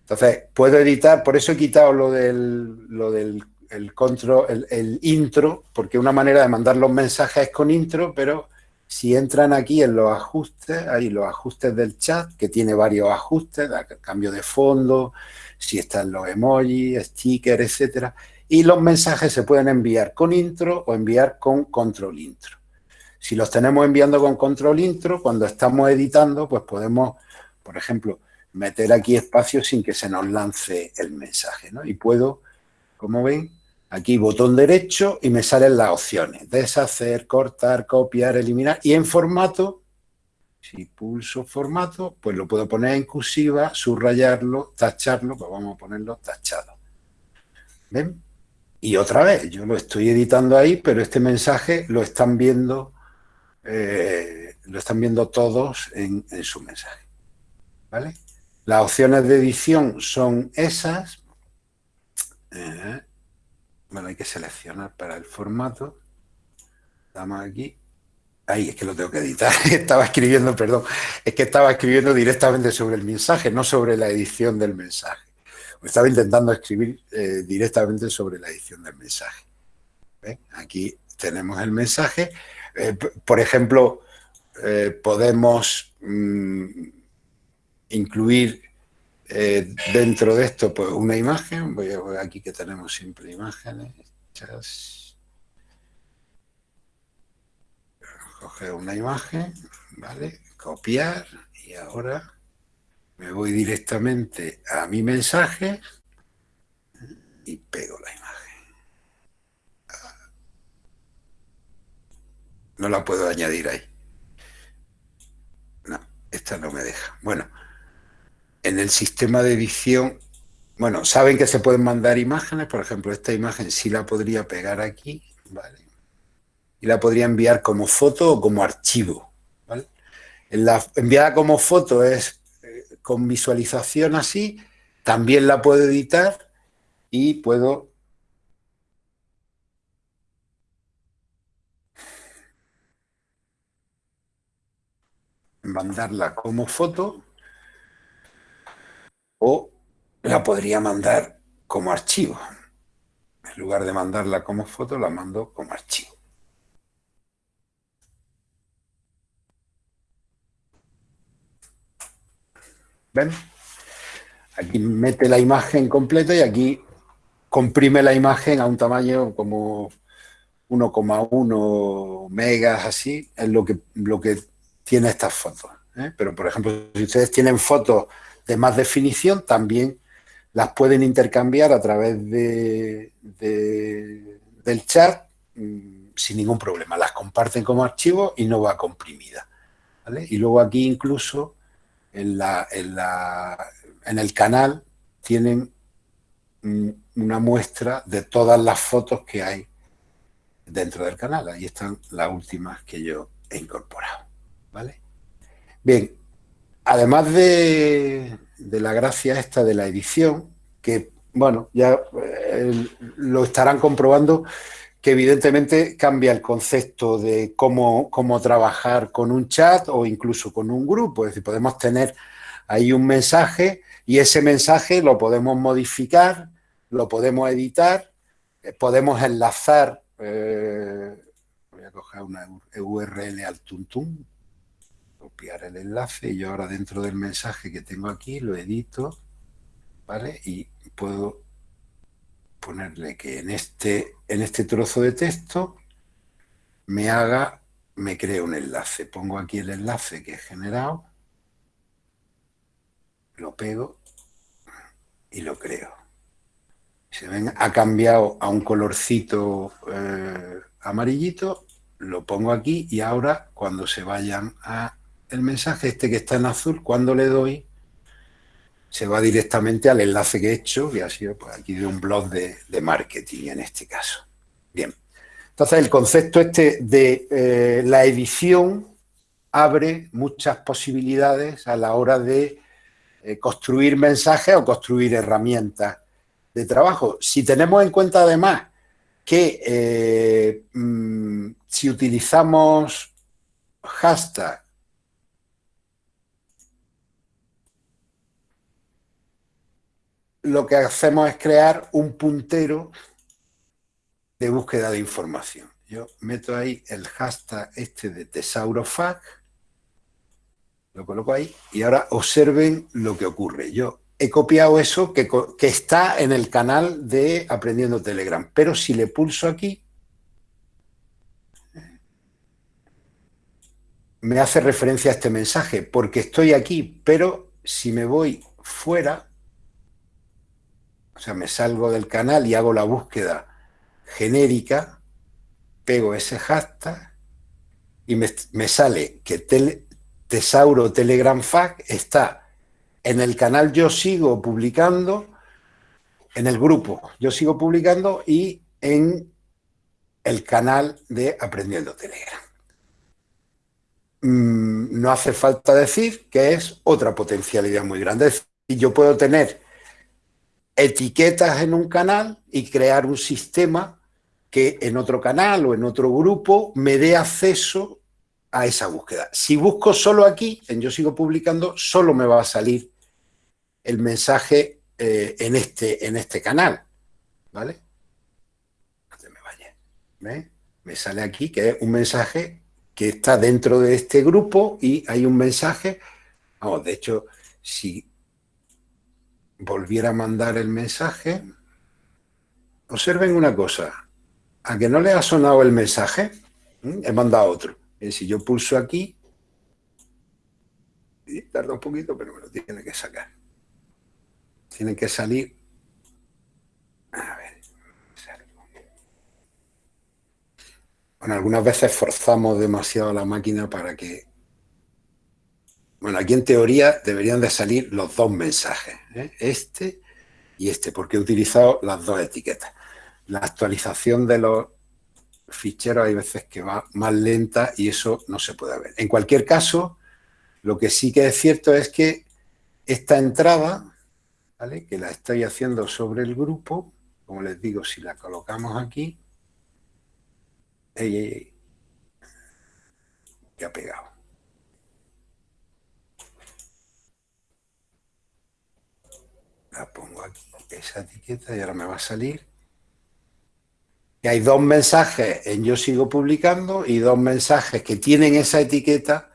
Entonces, puedo editar, por eso he quitado lo del, lo del el, control, el, intro, porque una manera de mandar los mensajes es con intro, pero si entran aquí en los ajustes, hay los ajustes del chat, que tiene varios ajustes, cambio de fondo, si están los emojis, stickers, etcétera, y los mensajes se pueden enviar con intro o enviar con control intro. Si los tenemos enviando con control intro, cuando estamos editando, pues podemos, por ejemplo, meter aquí espacio sin que se nos lance el mensaje. ¿no? Y puedo, como ven, aquí botón derecho y me salen las opciones. Deshacer, cortar, copiar, eliminar. Y en formato, si pulso formato, pues lo puedo poner en cursiva, subrayarlo, tacharlo, pues vamos a ponerlo tachado. ¿Ven? Y otra vez, yo lo estoy editando ahí, pero este mensaje lo están viendo, eh, lo están viendo todos en, su mensaje. ¿Vale? Las opciones de edición son esas. Eh, bueno, hay que seleccionar para el formato. Damos aquí. Ahí, es que lo tengo que editar. estaba escribiendo, perdón. Es que estaba escribiendo directamente sobre el mensaje, no sobre la edición del mensaje. Estaba intentando escribir eh, directamente sobre la edición del mensaje. Aquí tenemos el mensaje. Eh, por ejemplo, eh, podemos mm, incluir dentro de esto pues, una imagen. Voy a ver aquí que tenemos siempre imágenes Coger una imagen, ¿vale? Copiar y ahora me voy directamente a mi mensaje y pego la imagen. No la puedo añadir ahí. No, esta no me deja. Bueno, en el sistema de edición, bueno, saben que se pueden mandar imágenes, por ejemplo, esta imagen sí la podría pegar aquí, ¿vale? Y la podría enviar como foto o como archivo, ¿vale? la enviada como foto es con visualización así, también la puedo editar y puedo mandarla como foto o la podría mandar como archivo. En lugar de mandarla como foto, la mando como archivo. ¿Ven? Aquí mete la imagen completa y aquí comprime la imagen a un tamaño como 1,1 megas, así, es lo que, lo que tiene estas fotos. ¿eh? Pero, por ejemplo, si ustedes tienen fotos de más definición, también las pueden intercambiar a través de, del chat mm, sin ningún problema. Las comparten como archivo y no va comprimida. Y luego aquí incluso en, la, en, la, en el canal tienen una muestra de todas las fotos que hay dentro del canal. Ahí están las últimas que yo he incorporado. ¿vale? Bien, además de, la gracia esta de la edición, que, bueno, ya eh, lo estarán comprobando, que evidentemente cambia el concepto de cómo, cómo trabajar con un chat o incluso con un grupo. Es decir, podemos tener ahí un mensaje y ese mensaje lo podemos modificar, lo podemos editar, eh, podemos enlazar, eh, voy a coger una URL al tuntum, copiar el enlace y yo ahora dentro del mensaje que tengo aquí lo edito, ¿vale? Y puedo ponerle que en este, en este trozo de texto me haga, me cree un enlace. Pongo aquí el enlace que he generado, lo pego y lo creo. Se ven, ha cambiado a un colorcito eh, amarillito, lo pongo aquí y ahora cuando se vayan a el mensaje este que está en azul, cuando le doy, se va directamente al enlace que he hecho, que ha sido pues, aquí de un blog de, marketing en este caso. Bien, entonces el concepto este de eh, la edición abre muchas posibilidades a la hora de eh, construir mensajes o construir herramientas de trabajo. Si tenemos en cuenta además que eh, mm, si utilizamos hashtag lo que hacemos es crear un puntero de búsqueda de información. Yo meto ahí el hashtag este de tesaurofag, lo coloco ahí y ahora observen lo que ocurre. Yo he copiado eso que, que está en el canal de Aprendiendo Telegram, pero si le pulso aquí, me hace referencia a este mensaje, porque estoy aquí, pero si me voy fuera, o sea, me salgo del canal y hago la búsqueda genérica, pego ese hashtag y me, sale que Tesauro Telegram Fac está en el canal Yo Sigo publicando, en el grupo Yo Sigo publicando y en el canal de Aprendiendo Telegram. Mm, no hace falta decir que es otra potencialidad muy grande. Es decir, yo puedo tener etiquetas en un canal y crear un sistema que en otro canal o en otro grupo me dé acceso a esa búsqueda. Si busco solo aquí, en Yo Sigo Publicando, solo me va a salir el mensaje eh, en, este, en este canal, ¿vale? me vaya. Me sale aquí que es un mensaje que está dentro de este grupo y hay un mensaje, vamos, de hecho, si volviera a mandar el mensaje, observen una cosa, a que no le ha sonado el mensaje, he mandado otro. si yo pulso aquí, tarda un poquito, pero me lo tiene que sacar. Tiene que salir. A ver. Bueno, algunas veces forzamos demasiado la máquina para que... Bueno, aquí en teoría deberían de salir los dos mensajes, ¿eh? este y este, porque he utilizado las dos etiquetas. La actualización de los ficheros hay veces que va más lenta y eso no se puede ver. En cualquier caso, lo que sí que es cierto es que esta entrada, que la estoy haciendo sobre el grupo, como les digo, si la colocamos aquí, Ey, ey, ey. Ya ha pegado. La pongo aquí, esa etiqueta, y ahora me va a salir. Y hay dos mensajes en Yo sigo publicando y dos mensajes que tienen esa etiqueta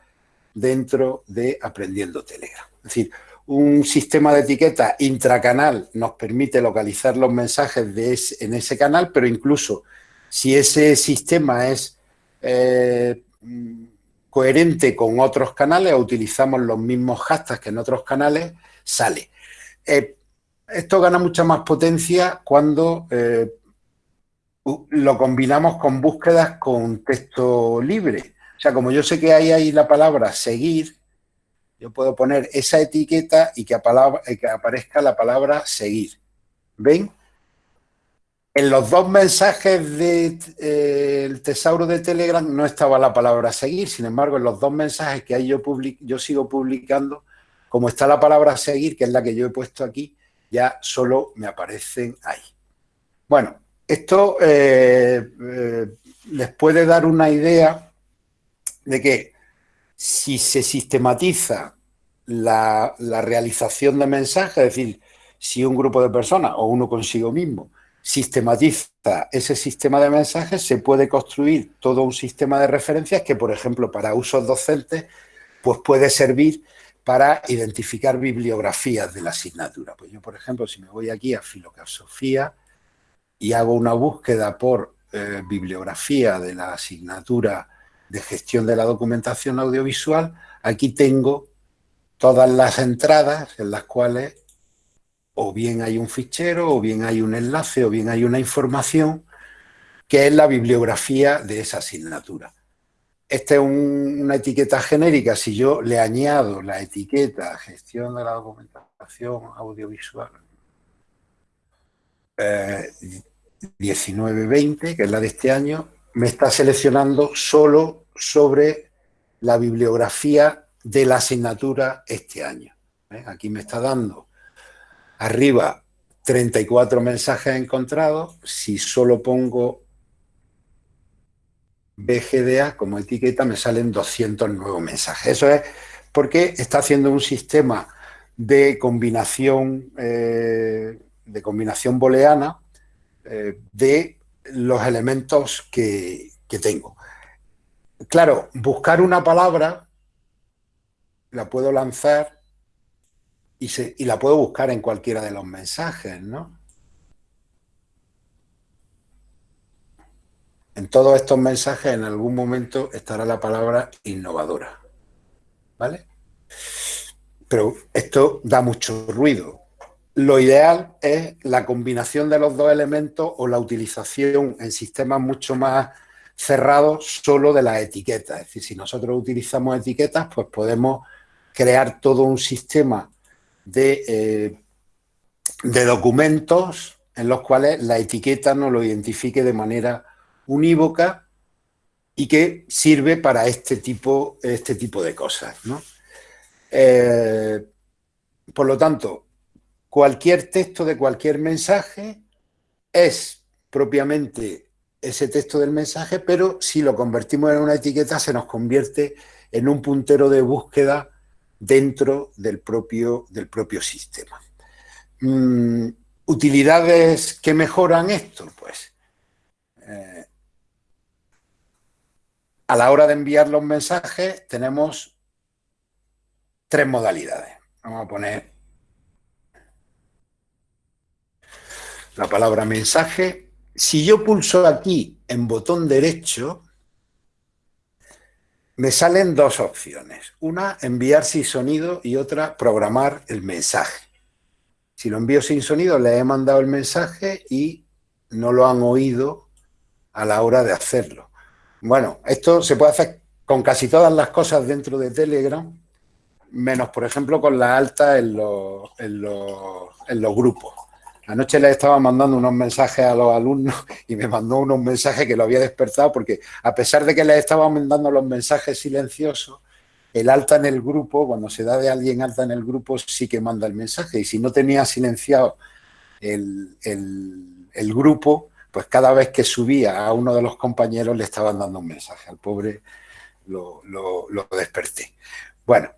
dentro de Aprendiendo Telegram. Es decir, un sistema de etiqueta intracanal nos permite localizar los mensajes de en ese canal, pero incluso si ese sistema es eh, coherente con otros canales o utilizamos los mismos hashtags que en otros canales, sale. Eh, esto gana mucha más potencia cuando eh, lo combinamos con búsquedas con texto libre. O sea, como yo sé que hay ahí la palabra seguir, yo puedo poner esa etiqueta y que, aparezca la palabra seguir. ¿Ven? En los dos mensajes del eh, tesauro de Telegram no estaba la palabra seguir, sin embargo, en los dos mensajes que ahí yo, yo sigo publicando, como está la palabra seguir, que es la que yo he puesto aquí, ya solo me aparecen ahí. Bueno, esto eh, eh, les puede dar una idea de que si se sistematiza la, la realización de mensajes, es decir, si un grupo de personas o uno consigo mismo sistematiza ese sistema de mensajes, se puede construir todo un sistema de referencias que, por ejemplo, para usos docentes, pues puede servir para identificar bibliografías de la asignatura. Pues yo, por ejemplo, si me voy aquí a Filosofía y hago una búsqueda por eh, bibliografía de la asignatura de gestión de la documentación audiovisual, aquí tengo todas las entradas en las cuales o bien hay un fichero, o bien hay un enlace, o bien hay una información que es la bibliografía de esa asignatura. Esta es una etiqueta genérica. Si yo le añado la etiqueta gestión de la documentación audiovisual 1920, eh, que es la de este año, me está seleccionando solo sobre la bibliografía de la asignatura este año. ¿eh? Aquí me está dando Arriba, 34 mensajes encontrados. Si solo pongo BGDA como etiqueta, me salen 200 nuevos mensajes. Eso es porque está haciendo un sistema de combinación, eh, de combinación booleana eh, de los elementos que, que tengo. Claro, buscar una palabra la puedo lanzar y, la puedo buscar en cualquiera de los mensajes, ¿no? En todos estos mensajes en algún momento estará la palabra innovadora, ¿vale? Pero esto da mucho ruido. Lo ideal es la combinación de los dos elementos o la utilización en sistemas mucho más cerrados solo de las etiquetas. Es decir, si nosotros utilizamos etiquetas, pues podemos crear todo un sistema de, eh, de documentos en los cuales la etiqueta nos lo identifique de manera unívoca y que sirve para este tipo, este tipo de cosas. Eh, por lo tanto, cualquier texto de cualquier mensaje es propiamente ese texto del mensaje, pero si lo convertimos en una etiqueta se nos convierte en un puntero de búsqueda dentro del propio, del propio sistema. Mm, ¿Utilidades que mejoran esto? Pues eh, a la hora de enviar los mensajes tenemos tres modalidades. Vamos a poner la palabra mensaje. Si yo pulso aquí en botón derecho, me salen dos opciones. Una, enviar sin sonido y otra, programar el mensaje. Si lo envío sin sonido, le he mandado el mensaje y no lo han oído a la hora de hacerlo. Bueno, esto se puede hacer con casi todas las cosas dentro de Telegram, menos, por ejemplo, con la alta en los, en los, grupos. Anoche le estaba mandando unos mensajes a los alumnos y me mandó unos mensajes que lo había despertado porque a pesar de que les estaba mandando los mensajes silenciosos, el alta en el grupo, cuando se da de alguien alta en el grupo, sí que manda el mensaje. Y si no tenía silenciado el grupo, pues cada vez que subía a uno de los compañeros le estaban dando un mensaje. Al pobre lo, desperté. Bueno,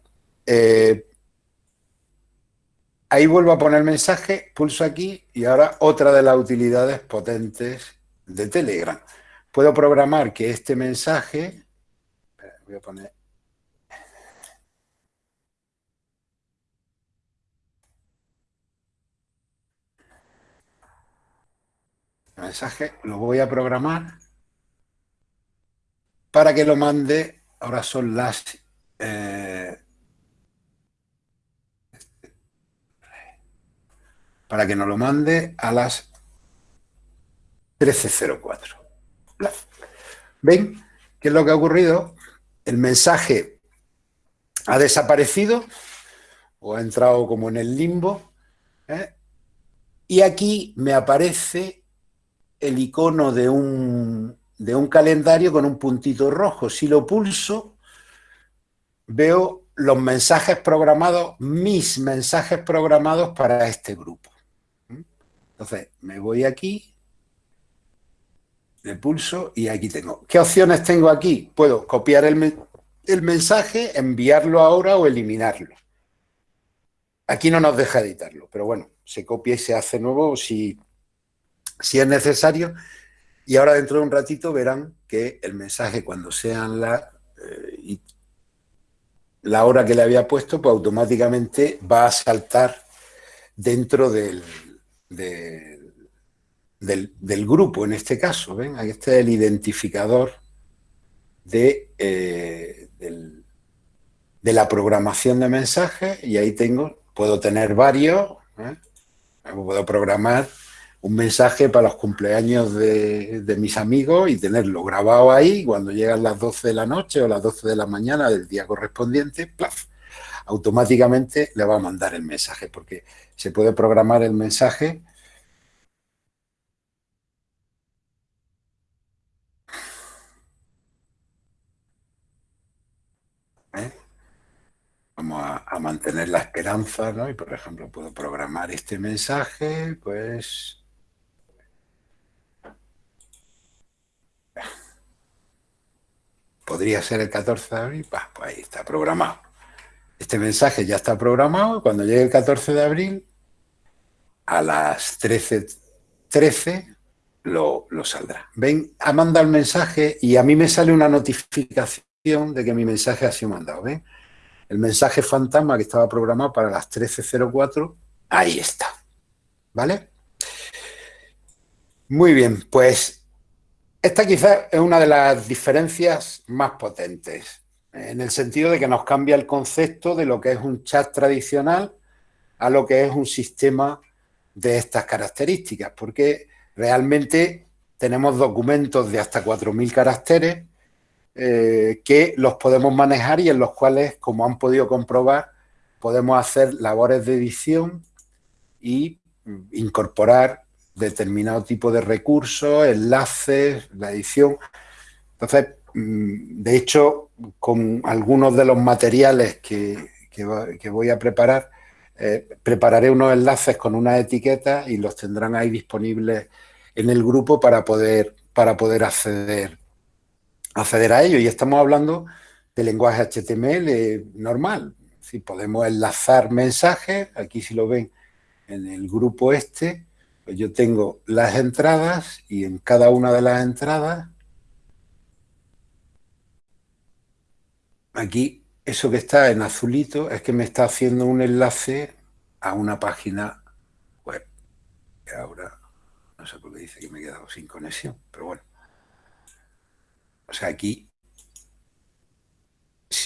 eh, ahí vuelvo a poner mensaje, pulso aquí y ahora otra de las utilidades potentes de Telegram. Puedo programar que este mensaje, voy a poner mensaje lo voy a programar para que lo mande, ahora son las... Eh, para que nos lo mande a las 13.04. ¿Ven qué es lo que ha ocurrido? El mensaje ha desaparecido o ha entrado como en el limbo ¿eh? y aquí me aparece el icono de un, de un calendario con un puntito rojo. Si lo pulso, veo los mensajes programados, mis mensajes programados para este grupo. Entonces, me voy aquí, le pulso y aquí tengo. ¿Qué opciones tengo aquí? Puedo copiar el, el mensaje, enviarlo ahora o eliminarlo. Aquí no nos deja editarlo, pero bueno, se copia y se hace nuevo si si es necesario. Y ahora dentro de un ratito verán que el mensaje cuando sean la, eh, la hora que le había puesto, pues automáticamente va a saltar dentro del, del, grupo en este caso. ¿ven? Aquí está el identificador de, eh, de la programación de mensajes y ahí tengo, puedo tener varios, ¿eh? puedo programar un mensaje para los cumpleaños de, mis amigos y tenerlo grabado ahí cuando llegan las 12 de la noche o las 12 de la mañana del día correspondiente, ¡plaf! automáticamente le va a mandar el mensaje porque se puede programar el mensaje ¿Eh? Vamos a, a, mantener la esperanza, ¿no? Y por ejemplo, puedo programar este mensaje, pues podría ser el 14 de abril, pues, ahí está programado. Este mensaje ya está programado, cuando llegue el 14 de abril, a las 13.13 lo, lo, saldrá. Ven, ha mandado el mensaje y a mí me sale una notificación de que mi mensaje ha sido mandado. ¿Ven? El mensaje fantasma que estaba programado para las 13.04, ahí está. ¿Vale? Muy bien, pues esta quizás es una de las diferencias más potentes, en el sentido de que nos cambia el concepto de lo que es un chat tradicional a lo que es un sistema de estas características, porque realmente tenemos documentos de hasta 4.000 caracteres eh, que los podemos manejar y en los cuales, como han podido comprobar, podemos hacer labores de edición y incorporar determinado tipo de recursos, enlaces, la edición. Entonces, mm, de hecho, con algunos de los materiales que, voy a preparar, eh, prepararé unos enlaces con una etiqueta y los tendrán ahí disponibles en el grupo para poder, para poder acceder, acceder a ello. Y estamos hablando de lenguaje HTML normal. Si podemos enlazar mensajes, aquí si lo ven en el grupo este, yo tengo las entradas y en cada una de las entradas, aquí eso que está en azulito es que me está haciendo un enlace a una página web. Ahora, no sé por qué dice que me he quedado sin conexión, pero bueno. O sea, aquí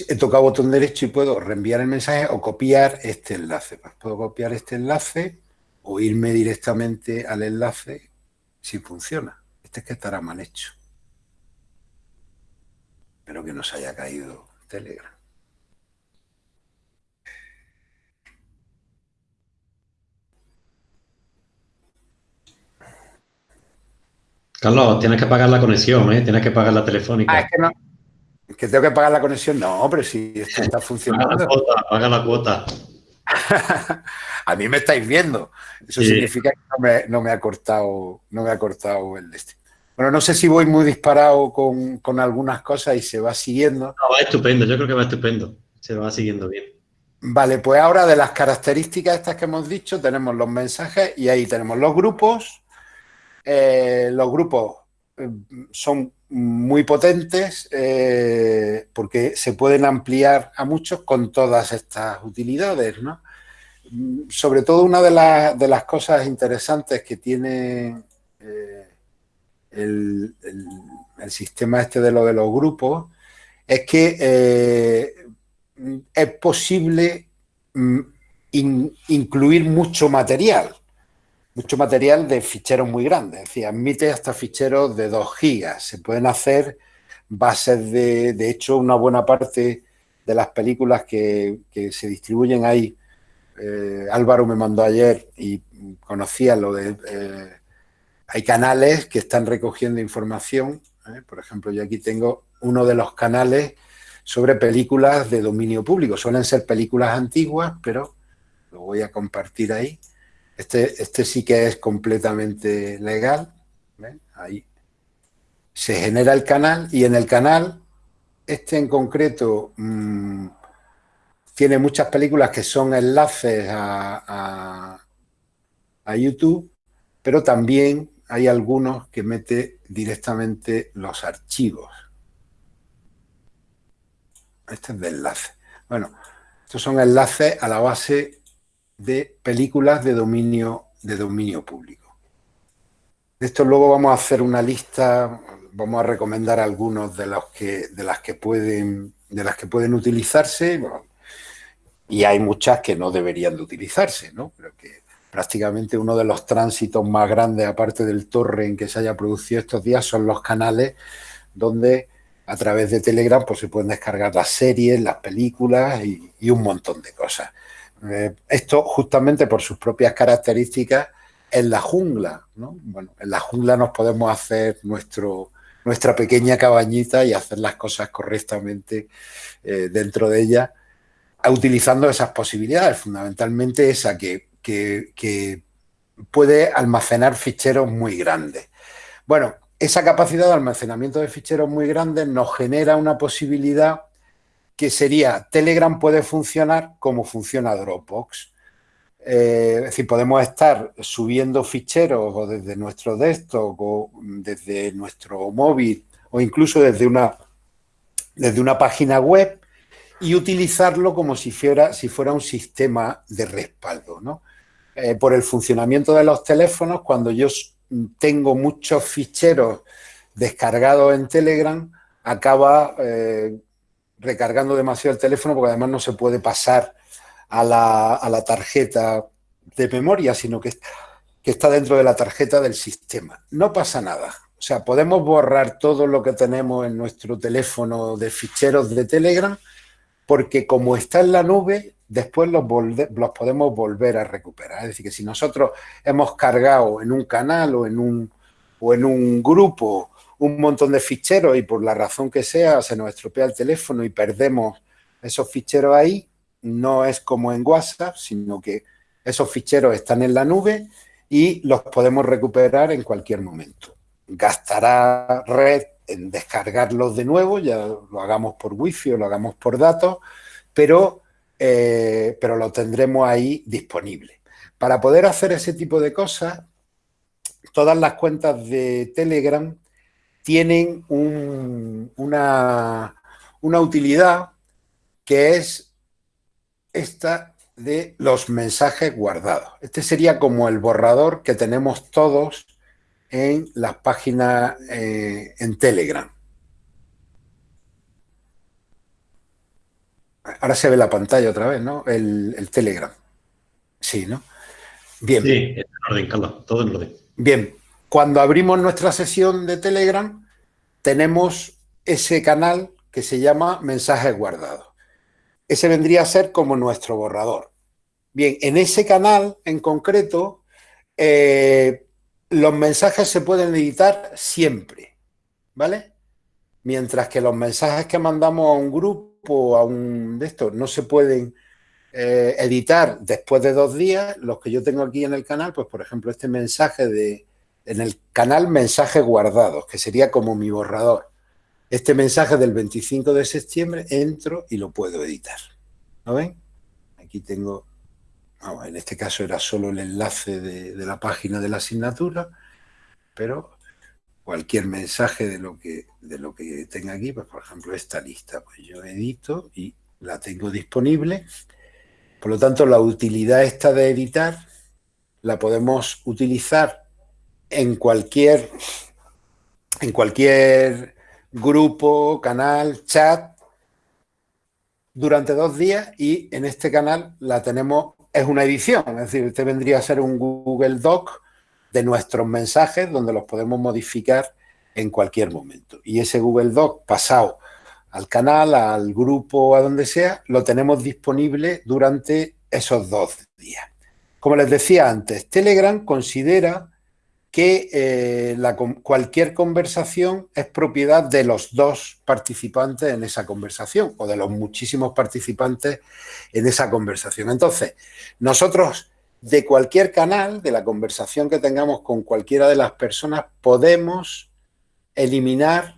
he tocado botón derecho y puedo reenviar el mensaje o copiar este enlace. Pues puedo copiar este enlace o irme directamente al enlace si funciona. Este es que estará mal hecho. Espero que no se haya caído Telegram. Carlos, tienes que pagar la conexión, ¿eh? Tienes que pagar la telefónica. Ah, es que no. ¿Que tengo que pagar la conexión? No, pero si esto está funcionando. Paga la cuota, paga la cuota. a mí me estáis viendo. Eso significa que no me, ha cortado, no me ha cortado el destino. Bueno, no sé si voy muy disparado con, algunas cosas y se va siguiendo. No, va estupendo, yo creo que va estupendo. Se va siguiendo bien. Vale, pues ahora de las características estas que hemos dicho, tenemos los mensajes y ahí tenemos los grupos. Eh, los grupos eh, son muy potentes eh, porque se pueden ampliar a muchos con todas estas utilidades, ¿no? Sobre todo una de, las cosas interesantes que tiene eh, el, sistema este de lo de los grupos es que eh, es posible mm, incluir mucho material mucho material de ficheros muy grandes, es decir, admite hasta ficheros de 2 gigas. Se pueden hacer bases de, de hecho, una buena parte de las películas que, se distribuyen ahí. Eh, Álvaro me mandó ayer y conocía lo de... Eh, hay canales que están recogiendo información. ¿eh? Por ejemplo, yo aquí tengo uno de los canales sobre películas de dominio público. Suelen ser películas antiguas, pero lo voy a compartir ahí. Este, este sí que es completamente legal. Ahí se genera el canal y en el canal, este en concreto, mm, tiene muchas películas que son enlaces a, a, YouTube, pero también hay algunos que mete directamente los archivos. Este es de enlace. Bueno, estos son enlaces a la base de películas de dominio, de dominio público. De esto luego vamos a hacer una lista, vamos a recomendar algunos de, los que, de, las, que pueden, de las que pueden utilizarse, y hay muchas que no deberían de utilizarse, ¿no? Pero que prácticamente uno de los tránsitos más grandes, aparte del torre en que se haya producido estos días, son los canales donde a través de Telegram pues, se pueden descargar las series, las películas y un montón de cosas. Eh, esto justamente por sus propias características en la jungla, ¿no? Bueno, en la jungla nos podemos hacer nuestro, nuestra pequeña cabañita y hacer las cosas correctamente eh, dentro de ella, utilizando esas posibilidades, fundamentalmente esa que, que puede almacenar ficheros muy grandes. Bueno, esa capacidad de almacenamiento de ficheros muy grandes nos genera una posibilidad que sería Telegram puede funcionar como funciona Dropbox. Eh, es decir, podemos estar subiendo ficheros o desde nuestro desktop o desde nuestro móvil o incluso desde una, desde una página web y utilizarlo como si fuera, si fuera un sistema de respaldo. ¿no? Eh, por el funcionamiento de los teléfonos, cuando yo tengo muchos ficheros descargados en Telegram, acaba eh, recargando demasiado el teléfono porque además no se puede pasar a la, tarjeta de memoria, sino que, que está dentro de la tarjeta del sistema. No pasa nada. O sea, podemos borrar todo lo que tenemos en nuestro teléfono de ficheros de Telegram porque como está en la nube, después los, los, podemos volver a recuperar. Es decir, que si nosotros hemos cargado en un canal o en un, o en un grupo un montón de ficheros y por la razón que sea se nos estropea el teléfono y perdemos esos ficheros ahí, no es como en WhatsApp, sino que esos ficheros están en la nube y los podemos recuperar en cualquier momento. Gastará red en descargarlos de nuevo, ya lo hagamos por wifi o lo hagamos por datos, pero, eh, pero lo tendremos ahí disponible. Para poder hacer ese tipo de cosas, todas las cuentas de Telegram tienen una, una utilidad que es esta de los mensajes guardados. Este sería como el borrador que tenemos todos en las páginas eh, en Telegram. Ahora se ve la pantalla otra vez, ¿no? El, Telegram. Sí, ¿no? Bien. Sí, en orden, Carlos, todo en orden. Bien, cuando abrimos nuestra sesión de Telegram, tenemos ese canal que se llama mensajes guardados. Ese vendría a ser como nuestro borrador. Bien, en ese canal en concreto, eh, los mensajes se pueden editar siempre, ¿vale? Mientras que los mensajes que mandamos a un grupo, a un de estos, no se pueden eh, editar después de dos días, los que yo tengo aquí en el canal, pues por ejemplo este mensaje de, en el canal mensajes guardados, que sería como mi borrador. Este mensaje del 25 de septiembre entro y lo puedo editar. ¿Lo ven? Aquí tengo, en este caso era solo el enlace de, la página de la asignatura, pero cualquier mensaje de lo que, de lo que tenga aquí, pues por ejemplo esta lista, pues yo edito y la tengo disponible. Por lo tanto, la utilidad esta de editar la podemos utilizar en cualquier, en cualquier grupo, canal, chat, durante dos días y en este canal la tenemos, es una edición, es decir, este vendría a ser un Google Doc de nuestros mensajes donde los podemos modificar en cualquier momento. Y ese Google Doc pasado al canal, al grupo, a donde sea, lo tenemos disponible durante esos dos días. Como les decía antes, Telegram considera que eh, cualquier conversación es propiedad de los dos participantes en esa conversación o de los muchísimos participantes en esa conversación. Entonces, nosotros de cualquier canal, de la conversación que tengamos con cualquiera de las personas, podemos eliminar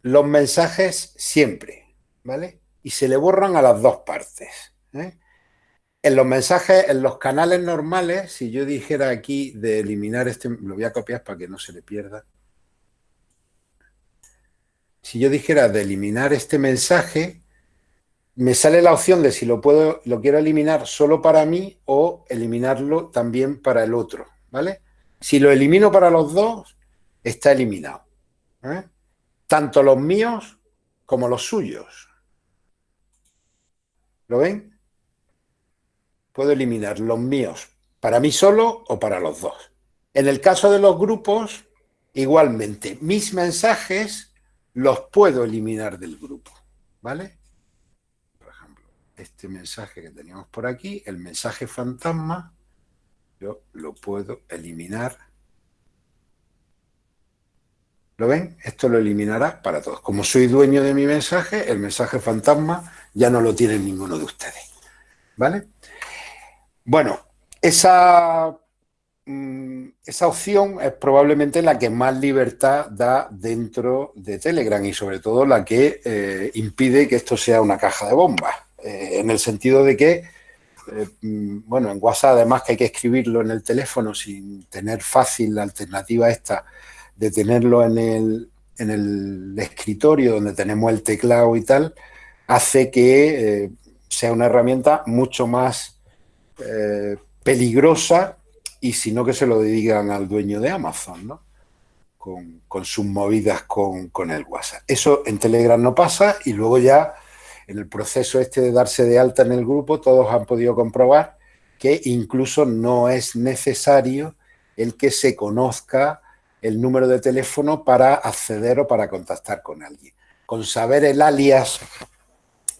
los mensajes siempre, ¿vale? Y se le borran a las dos partes. ¿eh? En los mensajes, en los canales normales, si yo dijera aquí de eliminar este, lo voy a copiar para que no se le pierda. Si yo dijera de eliminar este mensaje, me sale la opción de si lo puedo, lo quiero eliminar solo para mí o eliminarlo también para el otro, ¿vale? Si lo elimino para los dos, está eliminado. ¿eh? Tanto los míos como los suyos. ¿Lo ven? Puedo eliminar los míos para mí solo o para los dos. En el caso de los grupos, igualmente, mis mensajes los puedo eliminar del grupo, ¿vale? Por ejemplo, este mensaje que teníamos por aquí, el mensaje fantasma, yo lo puedo eliminar. ¿Lo ven? Esto lo eliminará para todos. Como soy dueño de mi mensaje, el mensaje fantasma ya no lo tiene ninguno de ustedes. ¿Vale? Bueno, esa, mm, esa opción es probablemente la que más libertad da dentro de Telegram y sobre todo la que eh, impide que esto sea una caja de bombas, eh, en el sentido de que, eh, mm, bueno, en WhatsApp además que hay que escribirlo en el teléfono sin tener fácil la alternativa esta de tenerlo en el, en el escritorio donde tenemos el teclado y tal, hace que sea una herramienta mucho más eh, peligrosa y si no que se lo digan al dueño de Amazon, ¿no? Con, sus movidas con, con, el WhatsApp. Eso en Telegram no pasa y luego ya en el proceso este de darse de alta en el grupo todos han podido comprobar que incluso no es necesario el que se conozca el número de teléfono para acceder o para contactar con alguien. Con saber el alias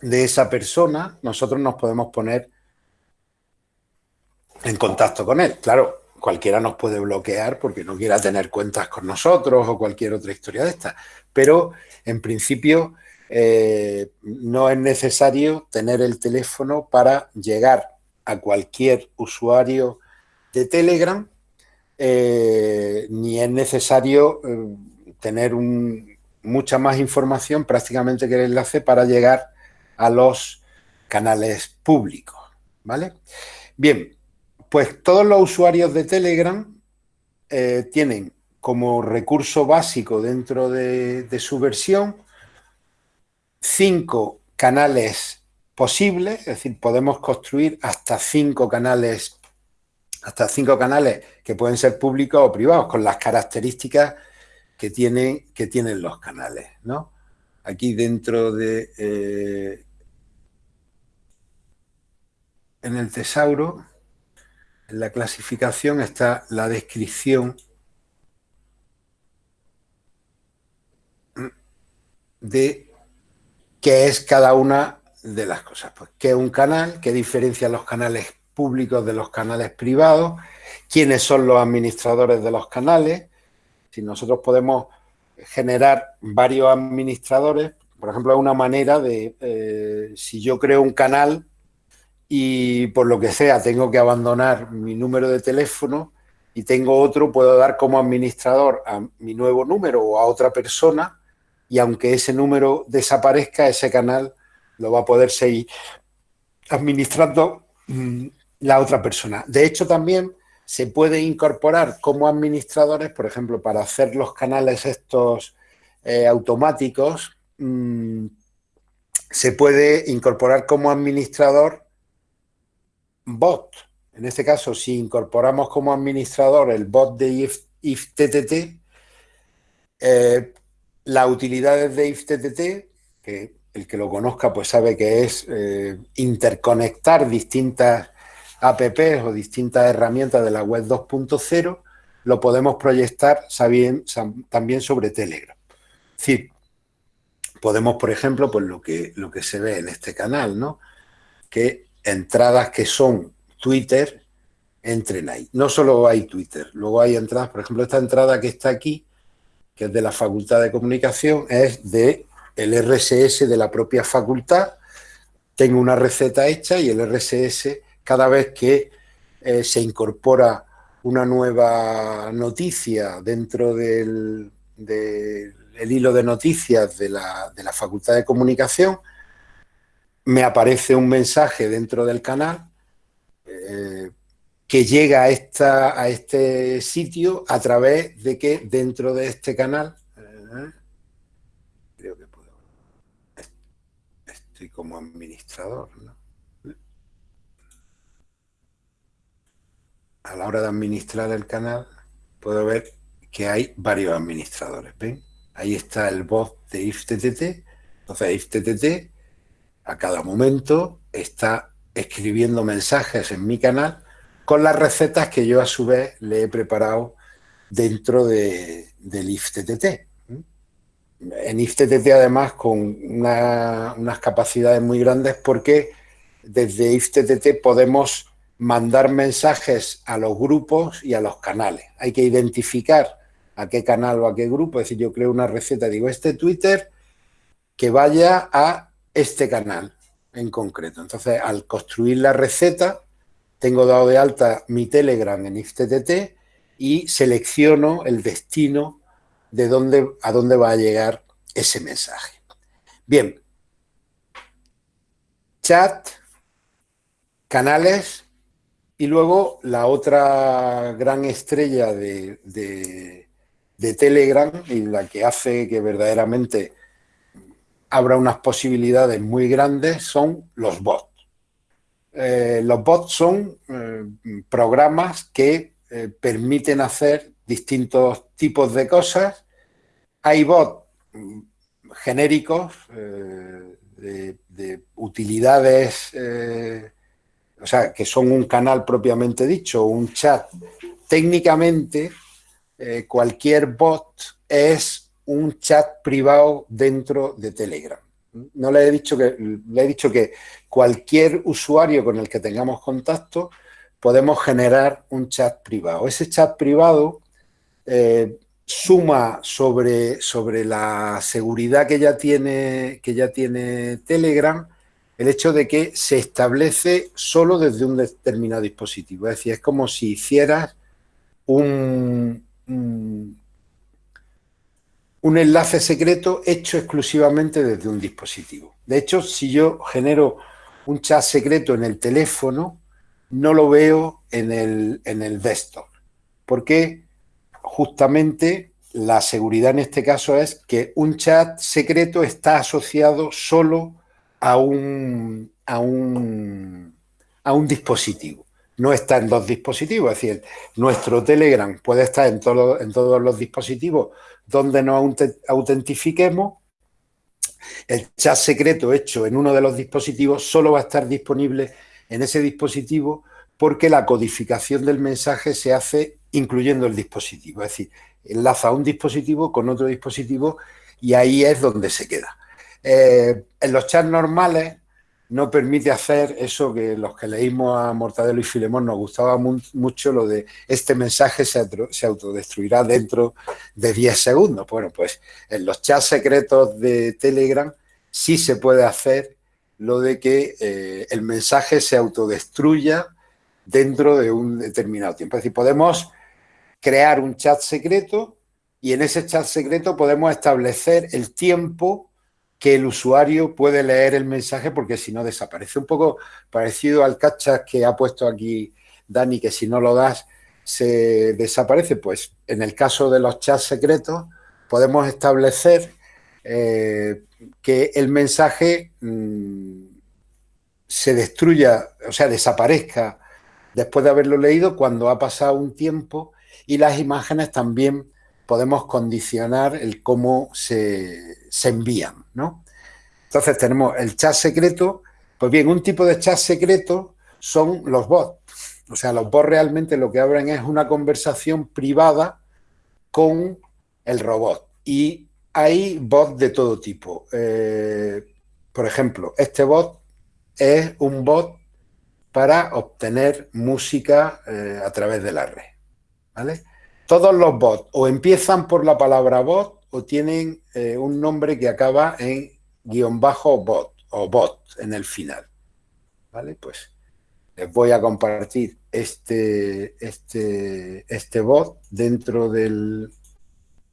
de esa persona, nosotros nos podemos poner en contacto con él. Claro, cualquiera nos puede bloquear porque no quiera tener cuentas con nosotros o cualquier otra historia de esta. Pero, en principio, eh, no es necesario tener el teléfono para llegar a cualquier usuario de Telegram, eh, ni es necesario eh, tener mucha más información prácticamente que el enlace para llegar a los canales públicos. ¿vale? Bien, pues todos los usuarios de Telegram tienen como recurso básico dentro de su versión cinco canales posibles, es decir, podemos construir hasta cinco canales, hasta cinco canales que pueden ser públicos o privados, con las características que tienen, que tienen los canales, ¿no? Aquí dentro de... Eh, en el tesauro, en la clasificación está la descripción de qué es cada una de las cosas. Pues, ¿Qué es un canal? ¿Qué diferencia los canales públicos de los canales privados? ¿Quiénes son los administradores de los canales? Si nosotros podemos generar varios administradores, por ejemplo, es una manera de, eh, si yo creo un canal y por lo que sea tengo que abandonar mi número de teléfono y tengo otro, puedo dar como administrador a mi nuevo número o a otra persona y aunque ese número desaparezca, ese canal lo va a poder seguir administrando mm, la otra persona. De hecho, también se puede incorporar como administradores, por ejemplo, para hacer los canales estos eh, automáticos, mm, se puede incorporar como administrador bot. En este caso, si incorporamos como administrador el bot de if, IFTTT, eh, las utilidades de IFTTT, que el que lo conozca pues sabe que es eh, interconectar distintas apps o distintas herramientas de la web 2.0, lo podemos proyectar también sobre Telegram. Es decir, podemos, por ejemplo, pues lo que, lo que se ve en este canal, ¿no? Que entradas que son Twitter entren ahí. No solo hay Twitter, luego hay entradas, por ejemplo, esta entrada que está aquí, que es de la Facultad de Comunicación, es de el RSS de la propia facultad. Tengo una receta hecha y el RSS, cada vez que eh, se incorpora una nueva noticia dentro del, hilo de noticias de la, Facultad de Comunicación, me aparece un mensaje dentro del canal eh, que llega a, esta, a este sitio a través de que dentro de este canal, eh, creo que puedo, estoy como administrador, A la hora de administrar el canal, puedo ver que hay varios administradores, ¿ven? Ahí está el bot de IFTTT, entonces IFTTT a cada momento está escribiendo mensajes en mi canal con las recetas que yo a su vez le he preparado dentro de, del IFTTT. En IFTTT además con unas capacidades muy grandes porque desde IFTTT podemos mandar mensajes a los grupos y a los canales. Hay que identificar a qué canal o a qué grupo. Es decir, yo creo una receta, digo, este Twitter que vaya a este canal en concreto. Entonces, al construir la receta, tengo dado de alta mi Telegram en IFTTT y selecciono el destino de dónde, a dónde va a llegar ese mensaje. Bien, chat, canales y luego la otra gran estrella de, de Telegram y la que hace que verdaderamente abra unas posibilidades muy grandes son los bots. Eh, los bots son eh, programas que eh, permiten hacer distintos tipos de cosas. Hay bots mm, genéricos de, utilidades, o sea, que son un canal propiamente dicho, un chat. Técnicamente, cualquier bot es un chat privado dentro de Telegram. No le he dicho que, le he dicho que cualquier usuario con el que tengamos contacto podemos generar un chat privado. Ese chat privado eh, suma sobre, sobre la seguridad que ya, tiene, que ya tiene Telegram el hecho de que se establece solo desde un determinado dispositivo. Es decir, es como si hicieras un, un, un enlace secreto hecho exclusivamente desde un dispositivo. De hecho, si yo genero un chat secreto en el teléfono, no lo veo en el, en el desktop. ¿Por qué? justamente la seguridad en este caso es que un chat secreto está asociado solo a un, a un, a un dispositivo. No está en dos dispositivos, es decir, nuestro Telegram puede estar en, en todos los dispositivos donde nos autentifiquemos. El chat secreto hecho en uno de los dispositivos solo va a estar disponible en ese dispositivo porque la codificación del mensaje se hace incluyendo el dispositivo. Es decir, enlaza un dispositivo con otro dispositivo y ahí es donde se queda. Eh, en los chats normales no permite hacer eso que los que leímos a Mortadelo y Filemón nos gustaba mucho, lo de este mensaje se, autodestruirá dentro de 10 segundos. Bueno, pues en los chats secretos de Telegram sí se puede hacer lo de que eh, el mensaje se autodestruya dentro de un determinado tiempo. Es decir, podemos crear un chat secreto y en ese chat secreto podemos establecer el tiempo que el usuario puede leer el mensaje porque si no desaparece. Un poco parecido al cachas que ha puesto aquí Dani, que si no lo das se desaparece. Pues en el caso de los chats secretos podemos establecer eh, que el mensaje mm, se destruya, o sea, desaparezca después de haberlo leído cuando ha pasado un tiempo y las imágenes también podemos condicionar el cómo se, envían, ¿no? Entonces tenemos el chat secreto, pues bien, un tipo de chat secreto son los bots. O sea, los bots realmente lo que abren es una conversación privada con el robot. Y hay bots de todo tipo. Eh, por ejemplo, este bot es un bot para obtener música eh, a través de la red. Todos los bots o empiezan por la palabra bot tienen eh, un nombre que acaba en guion bajo bot o bot en el final. ¿Vale? Pues les voy a compartir este, este, este bot dentro del,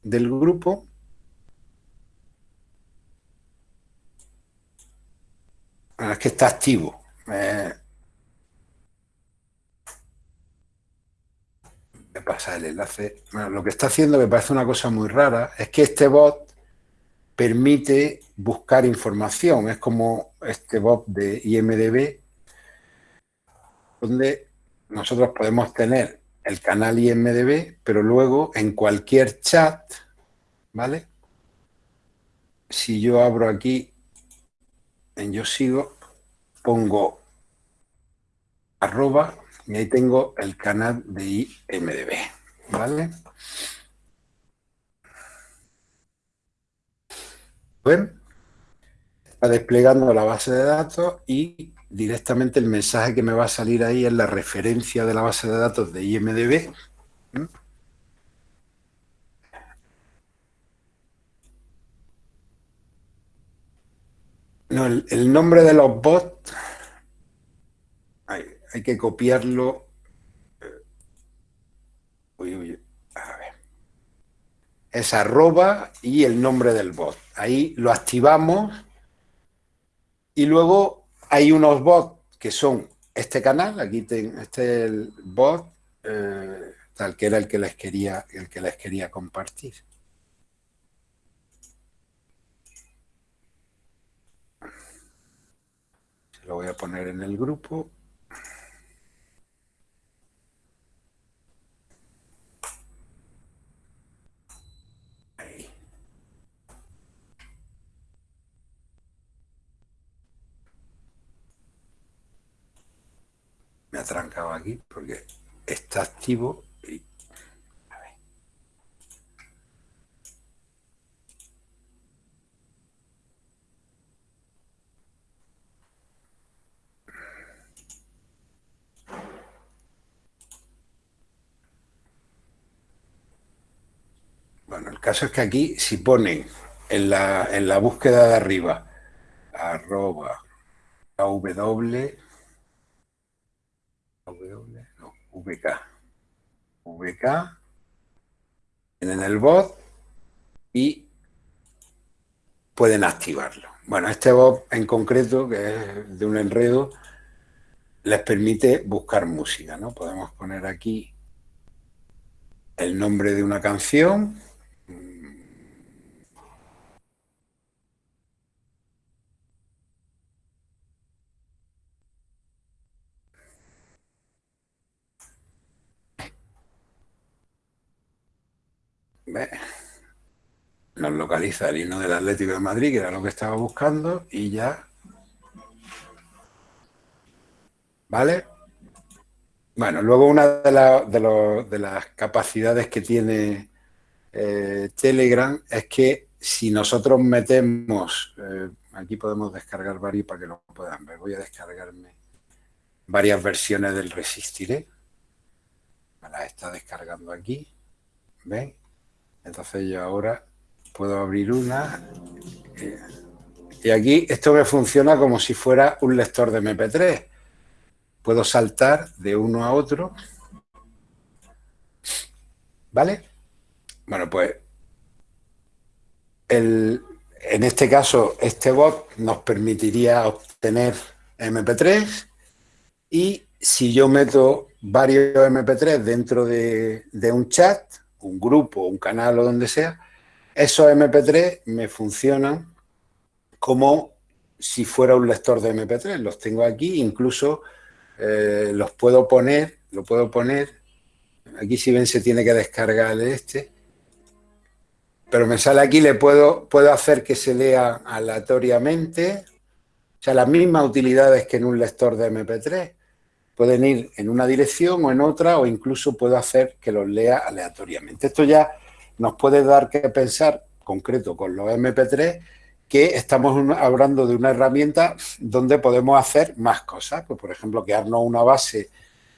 del grupo. Ah, es que está activo. Eh, me pasa el enlace. Lo que está haciendo me parece una cosa muy rara, es que este bot permite buscar información. Es como este bot de IMDB, donde nosotros podemos tener el canal IMDB, pero luego en cualquier chat, ¿vale? Si yo abro aquí en Yo Sigo, pongo arroba y ahí tengo el canal de IMDB, ¿vale? ¿Ven? Está desplegando la base de datos y directamente el mensaje que me va a salir ahí es la referencia de la base de datos de IMDB. No, el nombre de los bots hay que copiarlo. Uy, uy, a ver. Es arroba y el nombre del bot. Ahí lo activamos y luego hay unos bots que son este canal, aquí tengo, este es el bot, eh, tal que era el que les quería, el que les quería compartir. lo voy a poner en el grupo. me ha trancado aquí porque está activo y... Bueno, el caso es que aquí si ponen en la, en la búsqueda de arriba arroba a w no, vk, vk, en el bot y pueden activarlo. Bueno, este bot en concreto, que es de un enredo, les permite buscar música, ¿no? Podemos poner aquí el nombre de una canción. Nos localiza el himno del Atlético de Madrid, que era lo que estaba buscando, y ya... ¿Vale? Bueno, luego una de, las capacidades que tiene eh, Telegram es que si nosotros metemos, eh, aquí podemos descargar varios para que lo puedan ver, voy a descargarme varias versiones del Resistiré, me las está descargando aquí, ¿ven? Entonces yo ahora puedo abrir una eh, y aquí esto me funciona como si fuera un lector de MP3 puedo saltar de uno a otro. ¿Vale? Bueno, pues en este caso, este bot nos permitiría obtener MP3 y si yo meto varios MP3 dentro de, de un chat, un grupo, un canal o donde sea, esos MP3 me funcionan como si fuera un lector de MP3. Los tengo aquí, incluso eh, los puedo poner, lo puedo poner, aquí si ven se tiene que descargar este, pero me sale aquí, le puedo, puedo hacer que se lea aleatoriamente, o sea, las mismas utilidades que en un lector de MP3, pueden ir en una dirección o en otra, o incluso puedo hacer que los lea aleatoriamente. Esto ya nos puede dar que pensar, concreto con los MP3, que estamos hablando de una herramienta donde podemos hacer más cosas. Pues, por ejemplo, crearnos una base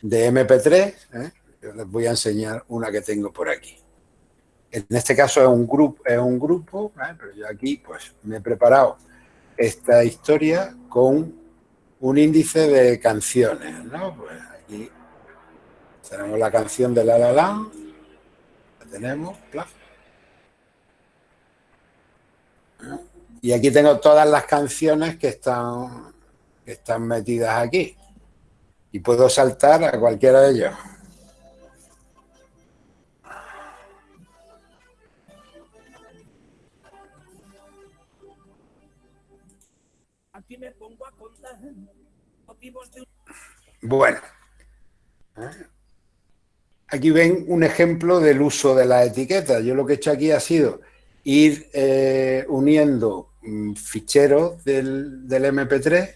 de MP3. ¿eh? Les voy a enseñar una que tengo por aquí. En este caso es un grupo, es un grupo pero yo aquí pues me he preparado esta historia con un índice de canciones. Pues aquí tenemos la canción de La La La, la tenemos, claro. Y aquí tengo todas las canciones que están, están metidas aquí. Y puedo saltar a cualquiera de ellos. Aquí me pongo a contar Bueno. Aquí ven un ejemplo del uso de la etiqueta. Yo lo que he hecho aquí ha sido ir eh, uniendo mm, ficheros del, MP3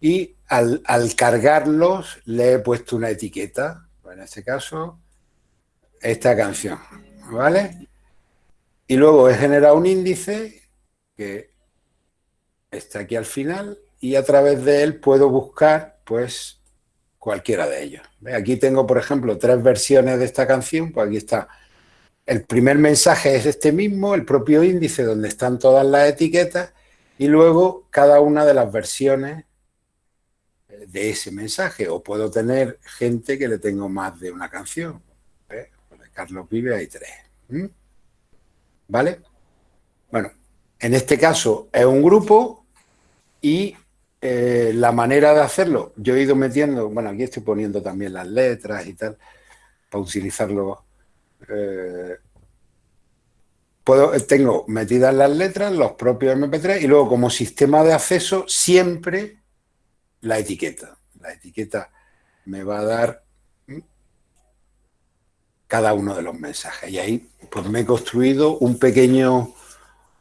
y al, cargarlos le he puesto una etiqueta, en este caso, esta canción, ¿vale? Y luego he generado un índice que está aquí al final y a través de él puedo buscar, pues, cualquiera de ellos. Aquí tengo, por ejemplo, tres versiones de esta canción, pues aquí está el primer mensaje es este mismo, el propio índice donde están todas las etiquetas y luego cada una de las versiones de ese mensaje. O puedo tener gente que le tengo más de una canción. ¿eh? Carlos Vive hay tres. ¿Vale? Bueno, en este caso es un grupo y eh, la manera de hacerlo, yo he ido metiendo, bueno, aquí estoy poniendo también las letras y tal, para utilizarlo eh, puedo, tengo metidas las letras, los propios MP3 y luego como sistema de acceso siempre la etiqueta. La etiqueta me va a dar cada uno de los mensajes. Y ahí pues me he construido un pequeño,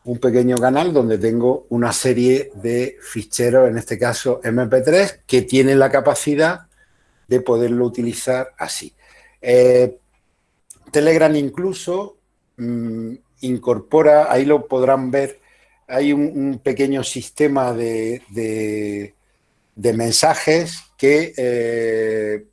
un pequeño canal donde tengo una serie de ficheros, en este caso MP3, que tienen la capacidad de poderlo utilizar así. Eh, Telegram incluso mm, incorpora, ahí lo podrán ver, hay un, pequeño sistema de, mensajes que eh,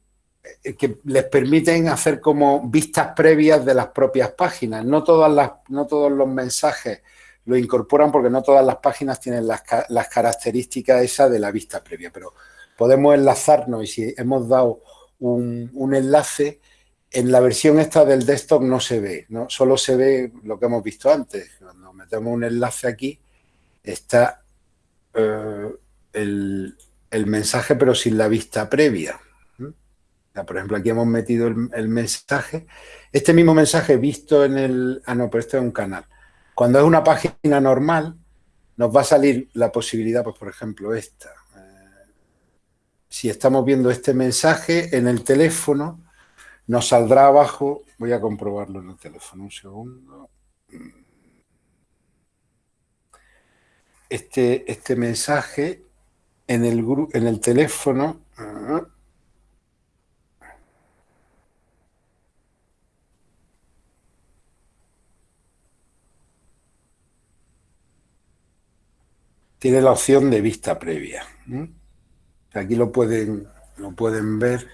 que les permiten hacer como vistas previas de las propias páginas. No, todas las, no todos los mensajes lo incorporan porque no todas las páginas tienen las, características esas de la vista previa, pero podemos enlazarnos y si hemos dado un, un, enlace, en la versión esta del desktop no se ve, ¿no? solo se ve lo que hemos visto antes. Cuando metemos un enlace aquí, está eh, el, el, mensaje pero sin la vista previa. por ejemplo, aquí hemos metido el, el, mensaje. Este mismo mensaje visto en el... Ah, no, pero este es un canal. Cuando es una página normal, nos va a salir la posibilidad, pues por ejemplo, esta. Eh, si estamos viendo este mensaje en el teléfono, nos saldrá abajo, voy a comprobarlo en el teléfono, un segundo. Este, este mensaje en el, en el teléfono, ah, tiene la opción de vista previa. Aquí lo pueden, lo pueden ver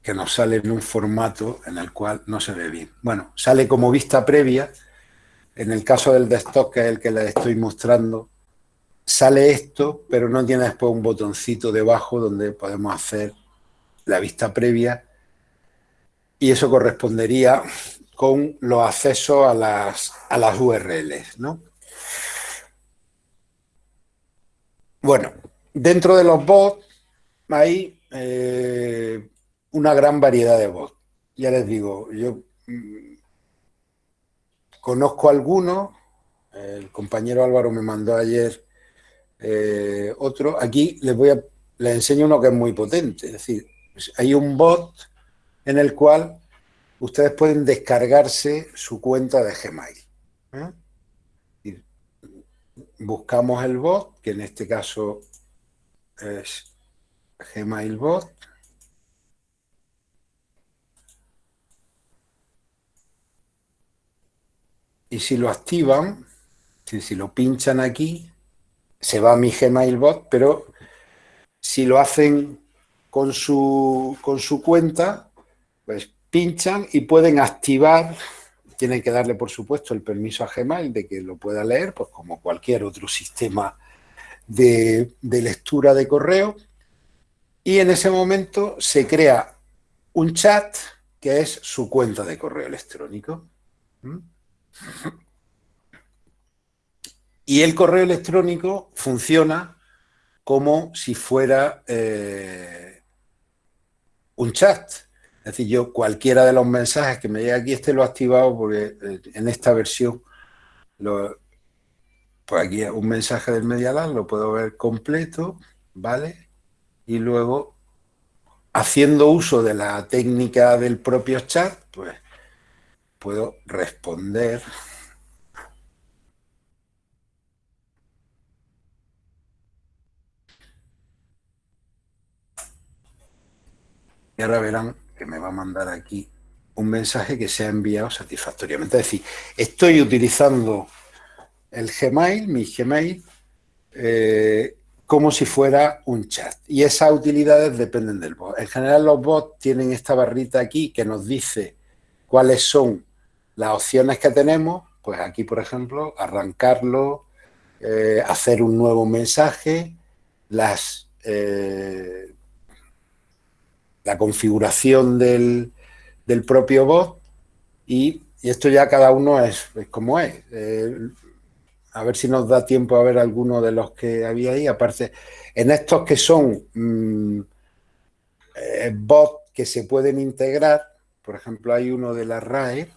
que nos sale en un formato en el cual no se ve bien. Bueno, sale como vista previa. En el caso del desktop, que es el que les estoy mostrando, sale esto, pero no tiene después un botoncito debajo donde podemos hacer la vista previa y eso correspondería con los accesos a las, a las URLs, ¿no? Bueno, dentro de los bots hay eh, una gran variedad de bots. Ya les digo, yo mm, conozco algunos, el compañero Álvaro me mandó ayer eh, otro. Aquí les voy a les enseño uno que es muy potente. Es decir, hay un bot en el cual ustedes pueden descargarse su cuenta de Gmail. ¿eh? Buscamos el bot, que en este caso es Gmail bot. Y si lo activan, si, lo pinchan aquí, se va a mi Gmail bot, pero si lo hacen con su, con su cuenta, pues pinchan y pueden activar tienen que darle, por supuesto, el permiso a Gmail de que lo pueda leer, pues como cualquier otro sistema de, lectura de correo. Y en ese momento se crea un chat que es su cuenta de correo electrónico. ¿Mm? Y el correo electrónico funciona como si fuera eh, un chat. Es decir, yo cualquiera de los mensajes que me llegue aquí, este lo he activado porque eh, en esta versión, pues aquí un mensaje del Medialab lo puedo ver completo, ¿vale? Y luego, haciendo uso de la técnica del propio chat, pues puedo responder y ahora verán que me va a mandar aquí un mensaje que se ha enviado satisfactoriamente. Es decir, estoy utilizando el Gmail, mi Gmail, eh, como si fuera un chat. Y esas utilidades dependen del bot. En general los bots tienen esta barrita aquí que nos dice cuáles son las opciones que tenemos. Pues aquí, por ejemplo, arrancarlo, eh, hacer un nuevo mensaje, las eh, la configuración del, propio bot y, esto ya cada uno es, como es. Eh, a ver si nos da tiempo a ver alguno de los que había ahí. Aparte, en estos que son mm, eh, bots que se pueden integrar, por ejemplo, hay uno de la RAE.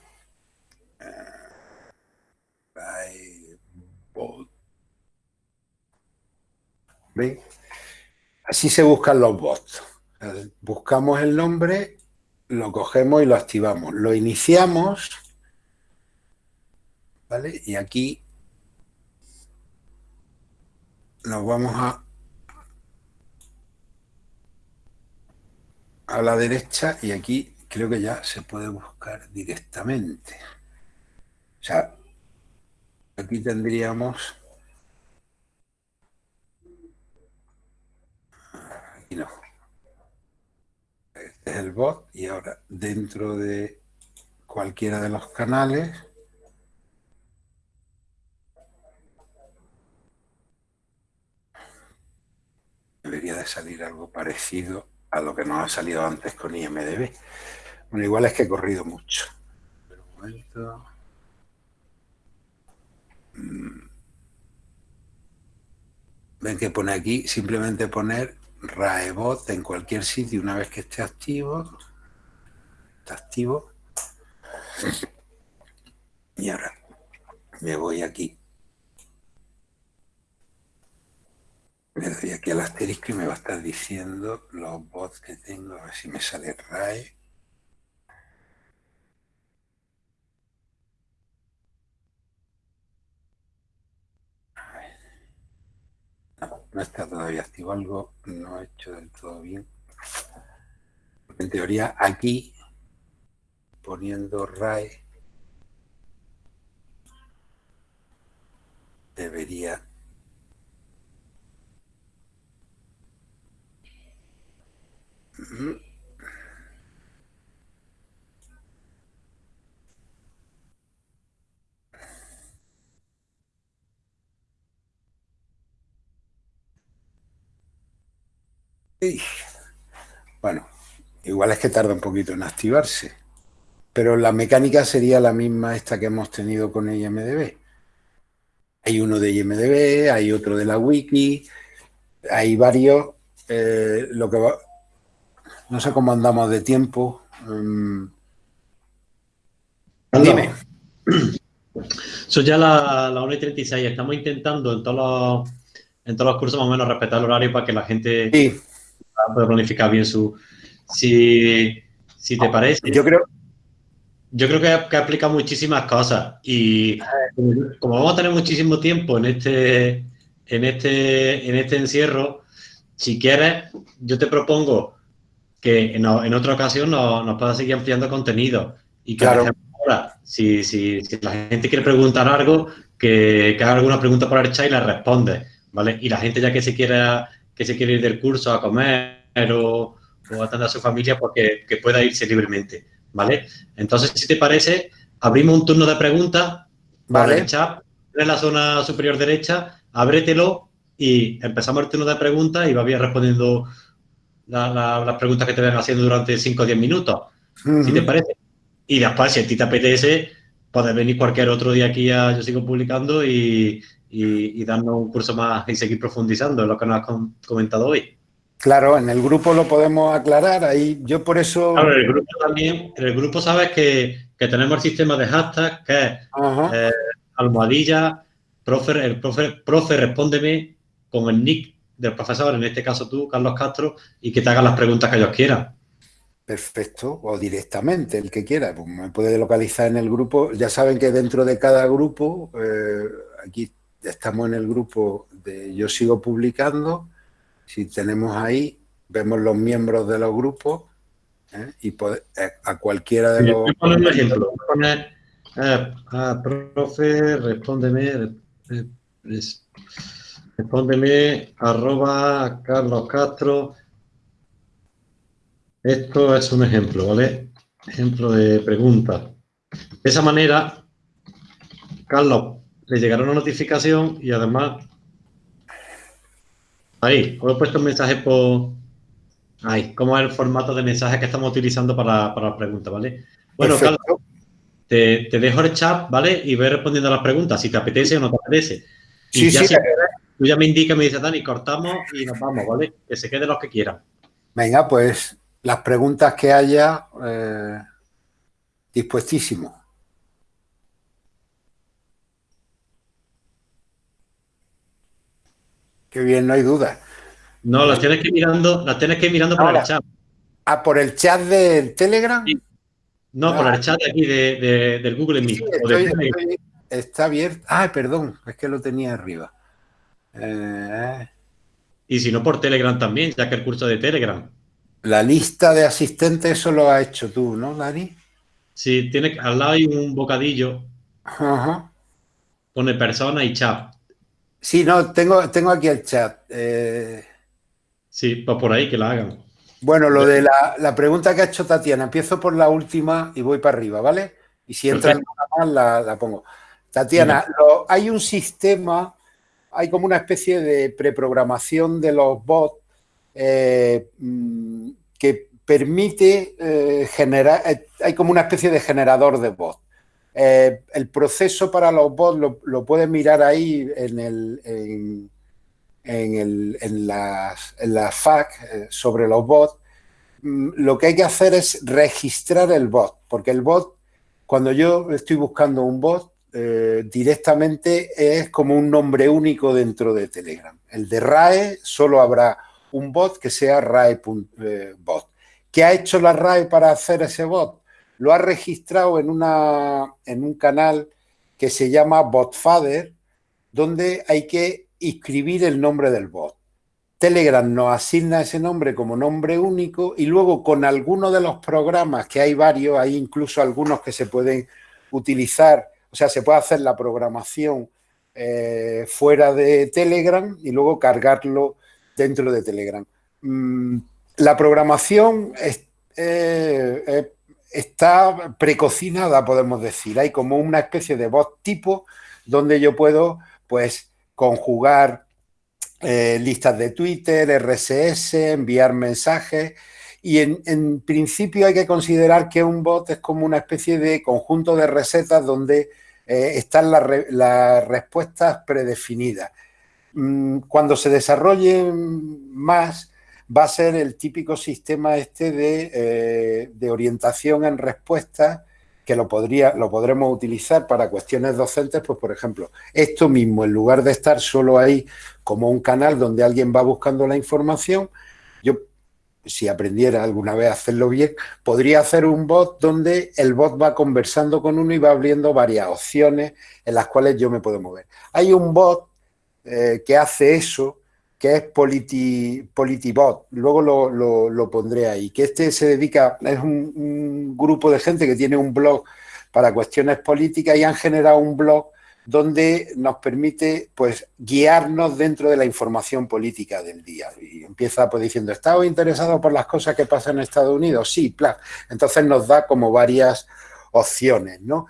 Así se buscan los bots. Buscamos el nombre, lo cogemos y lo activamos. Lo iniciamos, ¿vale? Y aquí nos vamos a, a la derecha y aquí creo que ya se puede buscar directamente. O sea, aquí tendríamos... Aquí no. Bot y ahora dentro de cualquiera de los canales debería de salir algo parecido a lo que nos ha salido antes con IMDB. Bueno, igual es que he corrido mucho. Un momento. Mm. Ven que pone aquí, simplemente poner Raebot en cualquier sitio una vez que esté activo. Está activo. Y ahora me voy aquí. Le doy aquí al asterisco y me va a estar diciendo los bots que tengo, a ver si me sale RAE. No, está todavía activo algo, no he hecho del todo bien. en teoría aquí, poniendo RAE, debería Bueno, igual es que tarda un poquito en activarse, pero la mecánica sería la misma esta que hemos tenido con IMDB. Hay uno de IMDB, hay otro de la wiki, hay varios. Eh, lo que va, no sé cómo andamos de tiempo. Mm. Dime. Son ya las la 1 y 36. Estamos intentando en todos, los, en todos los cursos más o menos respetar el horario para que la gente pueda planificar bien su... Si, te parece. Yo creo, yo creo que, que aplica muchísimas cosas y como vamos a tener muchísimo tiempo en este, en este, en este encierro, si quieres, yo te propongo que en, otra ocasión nos, nos pueda seguir ampliando contenido. Y que claro. ahora, si, si, la gente quiere preguntar algo, que, haga alguna pregunta por el chat y la responde, ¿vale? Y la gente ya que se quiera, que se quiere ir del curso a comer o, o atender a su familia, porque que pueda irse libremente, ¿vale? Entonces, si te parece, abrimos un turno de preguntas vale. el chat en la zona superior derecha, ábretelo y empezamos el turno de preguntas y va bien respondiendo las preguntas que te ven haciendo durante 5 o 10 minutos, si te parece. Y después, si a ti te apetece, puedes venir cualquier otro día aquí a Yo Sigo Publicando y, y, darnos un curso más y seguir profundizando en lo que nos has comentado hoy. Claro, en el grupo lo podemos aclarar, ahí yo por eso... Claro, en el grupo también, en el grupo sabes que, que tenemos el sistema de hashtag que es eh, almohadilla, profe, el profe, profe, respóndeme con el nick del profesor, en este caso tú, Carlos Castro, y que te hagan las preguntas que ellos quieran. Perfecto, o directamente, el que quiera. Pues me puede localizar en el grupo. Ya saben que dentro de cada grupo, eh, aquí estamos en el grupo de Yo Sigo Publicando. Si tenemos ahí, vemos los miembros de los grupos ¿eh? y eh, a cualquiera de los... Voy poner un ejemplo. Voy a poner, ah, profe, respóndeme. Respóndeme arroba Carlos Castro. Esto es un ejemplo, ¿vale? Ejemplo de pregunta. De esa manera, Carlos, le llegará una notificación y además... Ahí, os he puesto un mensaje por... Ahí, cómo es el formato de mensaje que estamos utilizando para, para las preguntas, ¿vale? Bueno, Carlos, te, dejo el chat, ¿vale? Y voy respondiendo a las preguntas, si te apetece o no te apetece. sí, sí, Tú ya me indica, me dice Dani, cortamos y nos vamos, ¿vale? Que se queden los que quieran. Venga, pues las preguntas que haya, eh, dispuestísimo. Qué bien, no hay duda. No, las tienes que ir mirando, las tienes que ir mirando por el chat. Ah, por el chat del Telegram. No, por el chat de aquí de, del Google Meet. está abierto. Ah, perdón, es que lo tenía arriba. Eh, y si no por Telegram también, ya que el curso de Telegram. La lista de asistentes, eso lo has hecho tú, ¿no, Dani? Sí, tiene, al lado hay un bocadillo. Ajá. Pone persona y chat. Sí, no, tengo, tengo aquí el chat. Eh... Sí, pues por ahí que la hagan. Bueno, lo de la, pregunta que ha hecho Tatiana, empiezo por la última y voy para arriba, ¿vale? Y si entra alguna más, la, pongo. Tatiana, hay un sistema, hay como una especie de preprogramación de los bots eh, mm, que permite eh, generar, hay como una especie de generador de bots. El proceso para los bots lo, puedes mirar ahí en, el, en, en, las, en la FAQ sobre los bots. Mm, lo que hay que hacer es registrar el bot, porque el bot, cuando yo estoy buscando un bot, directamente es como un nombre único dentro de Telegram. El de RAE solo habrá un bot que sea RAE.bot. Eh, ¿Qué ha hecho la RAE para hacer ese bot? Lo ha registrado en, una, en un canal que se llama BotFader, donde hay que inscribir el nombre del bot. Telegram nos asigna ese nombre como nombre único y luego con alguno de los programas, que hay varios, hay incluso algunos que se pueden utilizar, o sea, se puede hacer la programación eh, fuera de Telegram y luego cargarlo dentro de Telegram. Mm, la programación eh, eh, está precocinada, podemos decir. Hay como una especie de bot tipo donde yo puedo pues conjugar eh, listas de Twitter, RSS, enviar mensajes y en, principio hay que considerar que un bot es como una especie de conjunto de recetas donde están las respuestas predefinidas. Mm, cuando se desarrolle más, va a ser el típico sistema este de, eh, orientación en respuesta que lo, podría, lo podremos utilizar para cuestiones docentes, pues por ejemplo, esto mismo, en lugar de estar solo ahí como un canal donde alguien va buscando la información, yo, si aprendiera alguna vez a hacerlo bien, podría hacer un bot donde el bot va conversando con uno y va abriendo varias opciones en las cuales yo me puedo mover. Hay un bot eh, que hace eso, que es Politi, Politibot, luego lo, pondré ahí, que este se dedica, es un, grupo de gente que tiene un blog para cuestiones políticas y han generado un blog donde nos permite pues guiarnos dentro de la información política del día. Y empieza pues diciendo, ¿estás interesado por las cosas que pasan en Estados Unidos? Sí, plan. Entonces nos da como varias opciones, ¿no?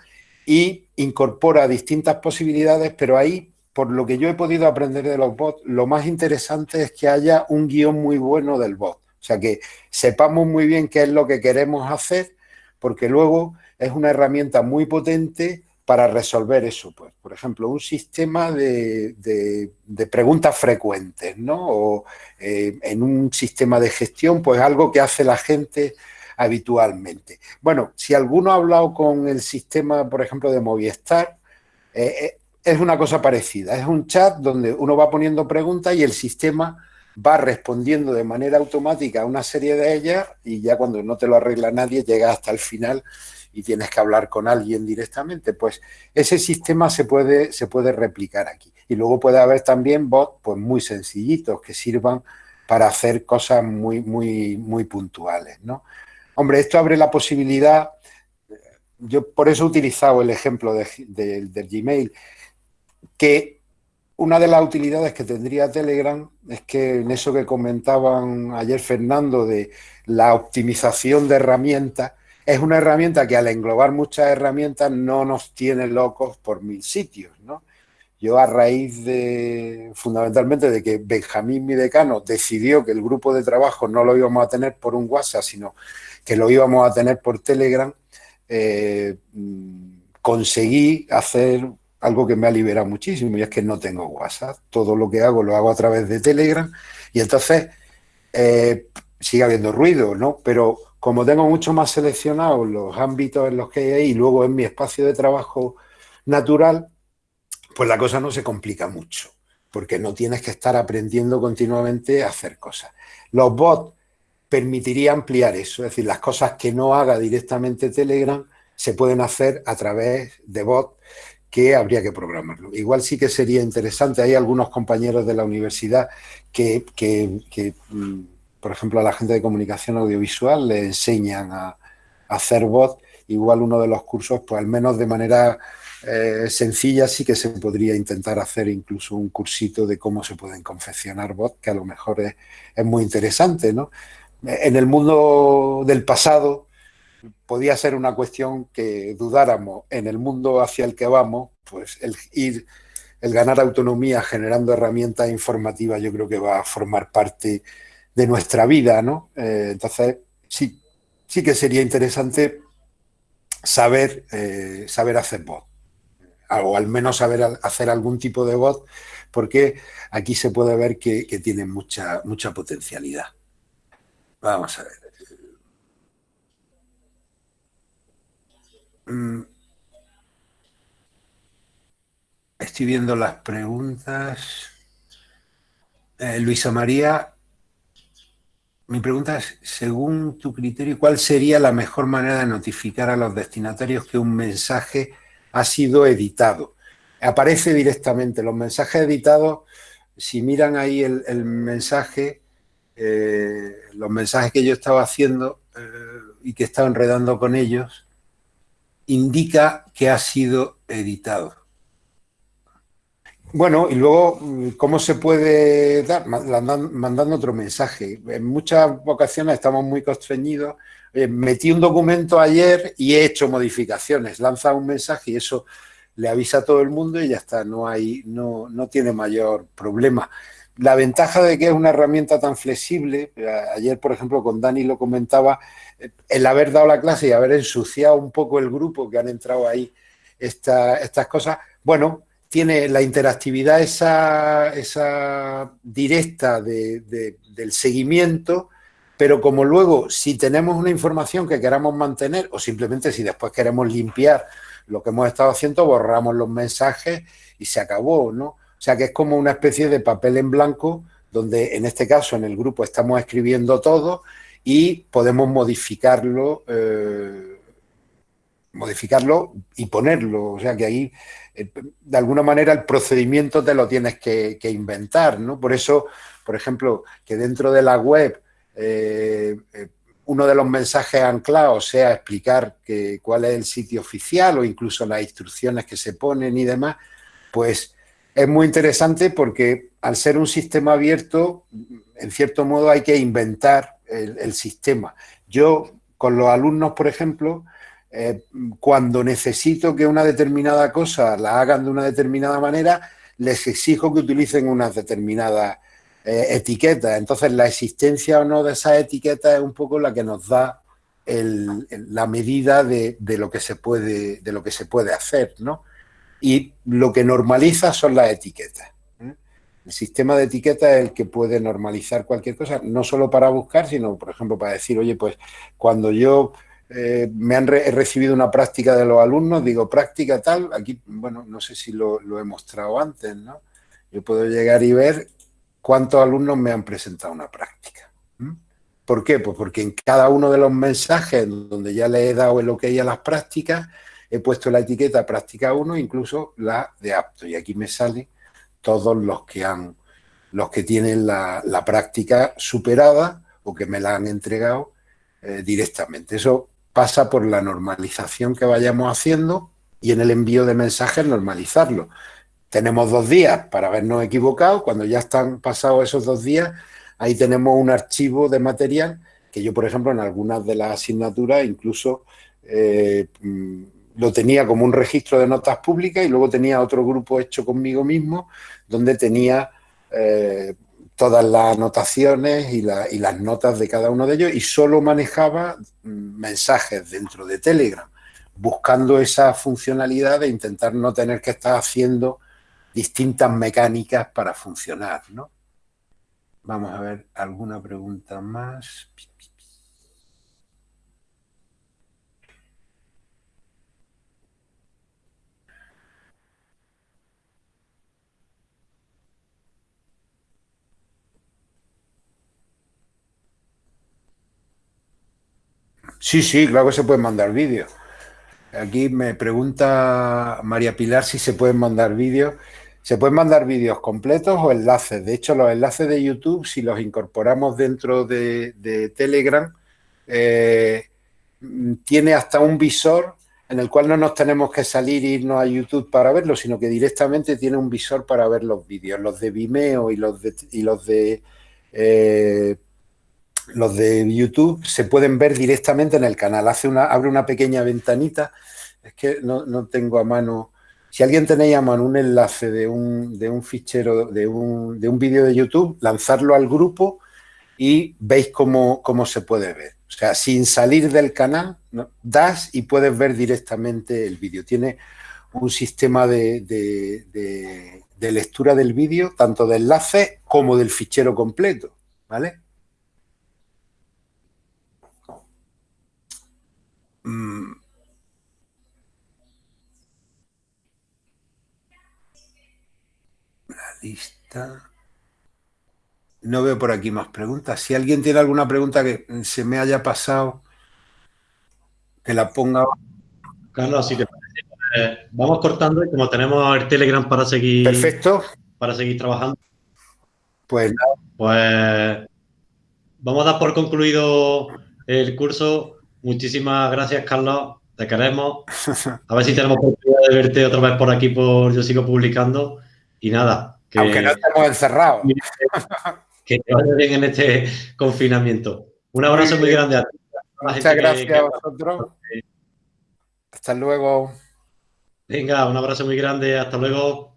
Y incorpora distintas posibilidades, pero ahí por lo que yo he podido aprender de los bots, lo más interesante es que haya un guion muy bueno del bot. O sea, que sepamos muy bien qué es lo que queremos hacer, porque luego es una herramienta muy potente para resolver eso. Pues, por ejemplo, un sistema de, preguntas frecuentes, ¿no? O eh, en un sistema de gestión, pues algo que hace la gente habitualmente. Bueno, si alguno ha hablado con el sistema, por ejemplo, de Movistar, eh, eh, es una cosa parecida. Es un chat donde uno va poniendo preguntas y el sistema va respondiendo de manera automática a una serie de ellas y ya cuando no te lo arregla nadie llega hasta el final y tienes que hablar con alguien directamente. Pues ese sistema se puede, se puede replicar aquí. Y luego puede haber también bots pues, muy sencillitos que sirvan para hacer cosas muy, muy, muy puntuales. ¿no? Hombre, esto abre la posibilidad, yo por eso he utilizado el ejemplo de, del Gmail, que una de las utilidades que tendría Telegram es que en eso que comentaban ayer Fernando de la optimización de herramientas, es una herramienta que al englobar muchas herramientas no nos tiene locos por mil sitios, ¿no? Yo a raíz de, fundamentalmente, de que Benjamín, mi decano, decidió que el grupo de trabajo no lo íbamos a tener por un WhatsApp, sino que lo íbamos a tener por Telegram, eh, mm, conseguí hacer algo que me ha liberado muchísimo y es que no tengo WhatsApp. Todo lo que hago lo hago a través de Telegram y entonces eh, sigue habiendo ruido, ¿no? Pero como tengo mucho más seleccionados los ámbitos en los que hay y luego en mi espacio de trabajo natural, pues la cosa no se complica mucho, porque no tienes que estar aprendiendo continuamente a hacer cosas. Los bots permitirían ampliar eso, es decir, las cosas que no haga directamente Telegram se pueden hacer a través de bots que habría que programarlo. Igual sí que sería interesante, hay algunos compañeros de la universidad que, mm, por ejemplo, a la gente de comunicación audiovisual le enseñan a, hacer bot, igual uno de los cursos, pues al menos de manera eh, sencilla sí que se podría intentar hacer incluso un cursito de cómo se pueden confeccionar bots, que a lo mejor es, es muy interesante, ¿no? en el mundo del pasado podía ser una cuestión que dudáramos. En el mundo hacia el que vamos, pues el ir, el ganar autonomía generando herramientas informativas, yo creo que va a formar parte de nuestra vida, ¿no? Eh, entonces, sí, sí que sería interesante saber, eh, saber hacer voz, o al menos saber hacer algún tipo de voz, porque aquí se puede ver que, que tiene mucha, mucha potencialidad. Vamos a ver. Mm. Estoy viendo las preguntas. Eh, Luisa María, mi pregunta es, según tu criterio, ¿cuál sería la mejor manera de notificar a los destinatarios que un mensaje ha sido editado? Aparece directamente. Los mensajes editados, si miran ahí el, mensaje, eh, los mensajes que yo estaba haciendo eh, y que estaba enredando con ellos, indica que ha sido editado. Bueno, y luego, ¿cómo se puede dar? Mandando otro mensaje. En muchas ocasiones estamos muy constreñidos. metí un documento ayer y he hecho modificaciones. Lanza un mensaje y eso le avisa a todo el mundo y ya está, no, hay, no, no tiene mayor problema. La ventaja de que es una herramienta tan flexible, ayer por ejemplo con Dani lo comentaba, el haber dado la clase y haber ensuciado un poco el grupo que han entrado ahí estas cosas, bueno, tiene la interactividad esa, esa directa del seguimiento, pero como luego si tenemos una información que queramos mantener o simplemente si después queremos limpiar lo que hemos estado haciendo, borramos los mensajes y se acabó, ¿no? O sea que es como una especie de papel en blanco donde en este caso en el grupo estamos escribiendo todo y podemos modificarlo, eh, modificarlo y ponerlo. O sea que ahí eh, de alguna manera el procedimiento te lo tienes que, inventar, ¿no? Por eso, por ejemplo, que dentro de la web eh, uno de los mensajes anclados sea explicar que, cuál es el sitio oficial o incluso las instrucciones que se ponen y demás, pues es muy interesante porque al ser un sistema abierto, en cierto modo hay que inventar el sistema. Yo, con los alumnos, por ejemplo, eh, cuando necesito que una determinada cosa la hagan de una determinada manera, les exijo que utilicen unas determinadas eh, etiquetas. Entonces, la existencia o no de esas etiquetas es un poco la que nos da la medida de, lo que se puede, de lo que se puede hacer, ¿no? Y lo que normaliza son las etiquetas. ¿eh? El sistema de etiquetas es el que puede normalizar cualquier cosa, no solo para buscar, sino, por ejemplo, para decir, oye, pues cuando yo eh, me han recibido una práctica de los alumnos, digo, práctica tal, aquí, bueno, no sé si lo, he mostrado antes, ¿no? Yo puedo llegar y ver cuántos alumnos me han presentado una práctica. ¿Por qué? Pues porque en cada uno de los mensajes donde ya le he dado el ok a las prácticas, he puesto la etiqueta práctica 1, incluso la de apto. Y aquí me salen todos los que han, los que tienen la, práctica superada o que me la han entregado eh, directamente. Eso pasa por la normalización que vayamos haciendo y en el envío de mensajes normalizarlo. Tenemos dos días para habernos equivocado, cuando ya están pasados esos dos días, ahí tenemos un archivo de material que yo, por ejemplo, en algunas de las asignaturas incluso eh, mm, lo tenía como un registro de notas públicas y luego tenía otro grupo hecho conmigo mismo donde tenía eh, todas las anotaciones y, las notas de cada uno de ellos y solo manejaba mm, mensajes dentro de Telegram, buscando esa funcionalidad de intentar no tener que estar haciendo distintas mecánicas para funcionar, ¿no? Vamos a ver alguna pregunta más. Sí, sí, claro que se pueden mandar vídeos. Aquí me pregunta María Pilar si se pueden mandar vídeos. Se pueden mandar vídeos completos o enlaces. De hecho, los enlaces de YouTube, si los incorporamos dentro de, Telegram, eh, tiene hasta un visor en el cual no nos tenemos que salir e irnos a YouTube para verlo, sino que directamente tiene un visor para ver los vídeos, los de Vimeo y los de, y los de eh, los de YouTube se pueden ver directamente en el canal. Hace una, abre una pequeña ventanita. Es que no, no tengo a mano si alguien tenéis a mano un enlace de un, de un fichero, de un, de un vídeo de YouTube, lanzarlo al grupo y veis cómo, cómo, se puede ver. O sea, sin salir del canal, das y puedes ver directamente el vídeo. Tiene un sistema de, de, lectura del vídeo, tanto de enlace como del fichero completo, ¿vale? Mm. Lista. No veo por aquí más preguntas. Si alguien tiene alguna pregunta que se me haya pasado, que la ponga. Carlos, si te parece, eh, vamos cortando y como tenemos el Telegram para seguir. Perfecto. Para seguir trabajando. Pues Pues vamos a dar por concluido el curso. Muchísimas gracias, Carlos. Te queremos. A ver si tenemos oportunidad de verte otra vez por aquí por Yo Sigo Publicando. Y nada, aunque no estemos encerrados. Que te vaya bien en este confinamiento. Un abrazo muy, grande a ti. Muchas gracias a vosotros. Hasta luego. Venga, un abrazo muy grande. Hasta luego.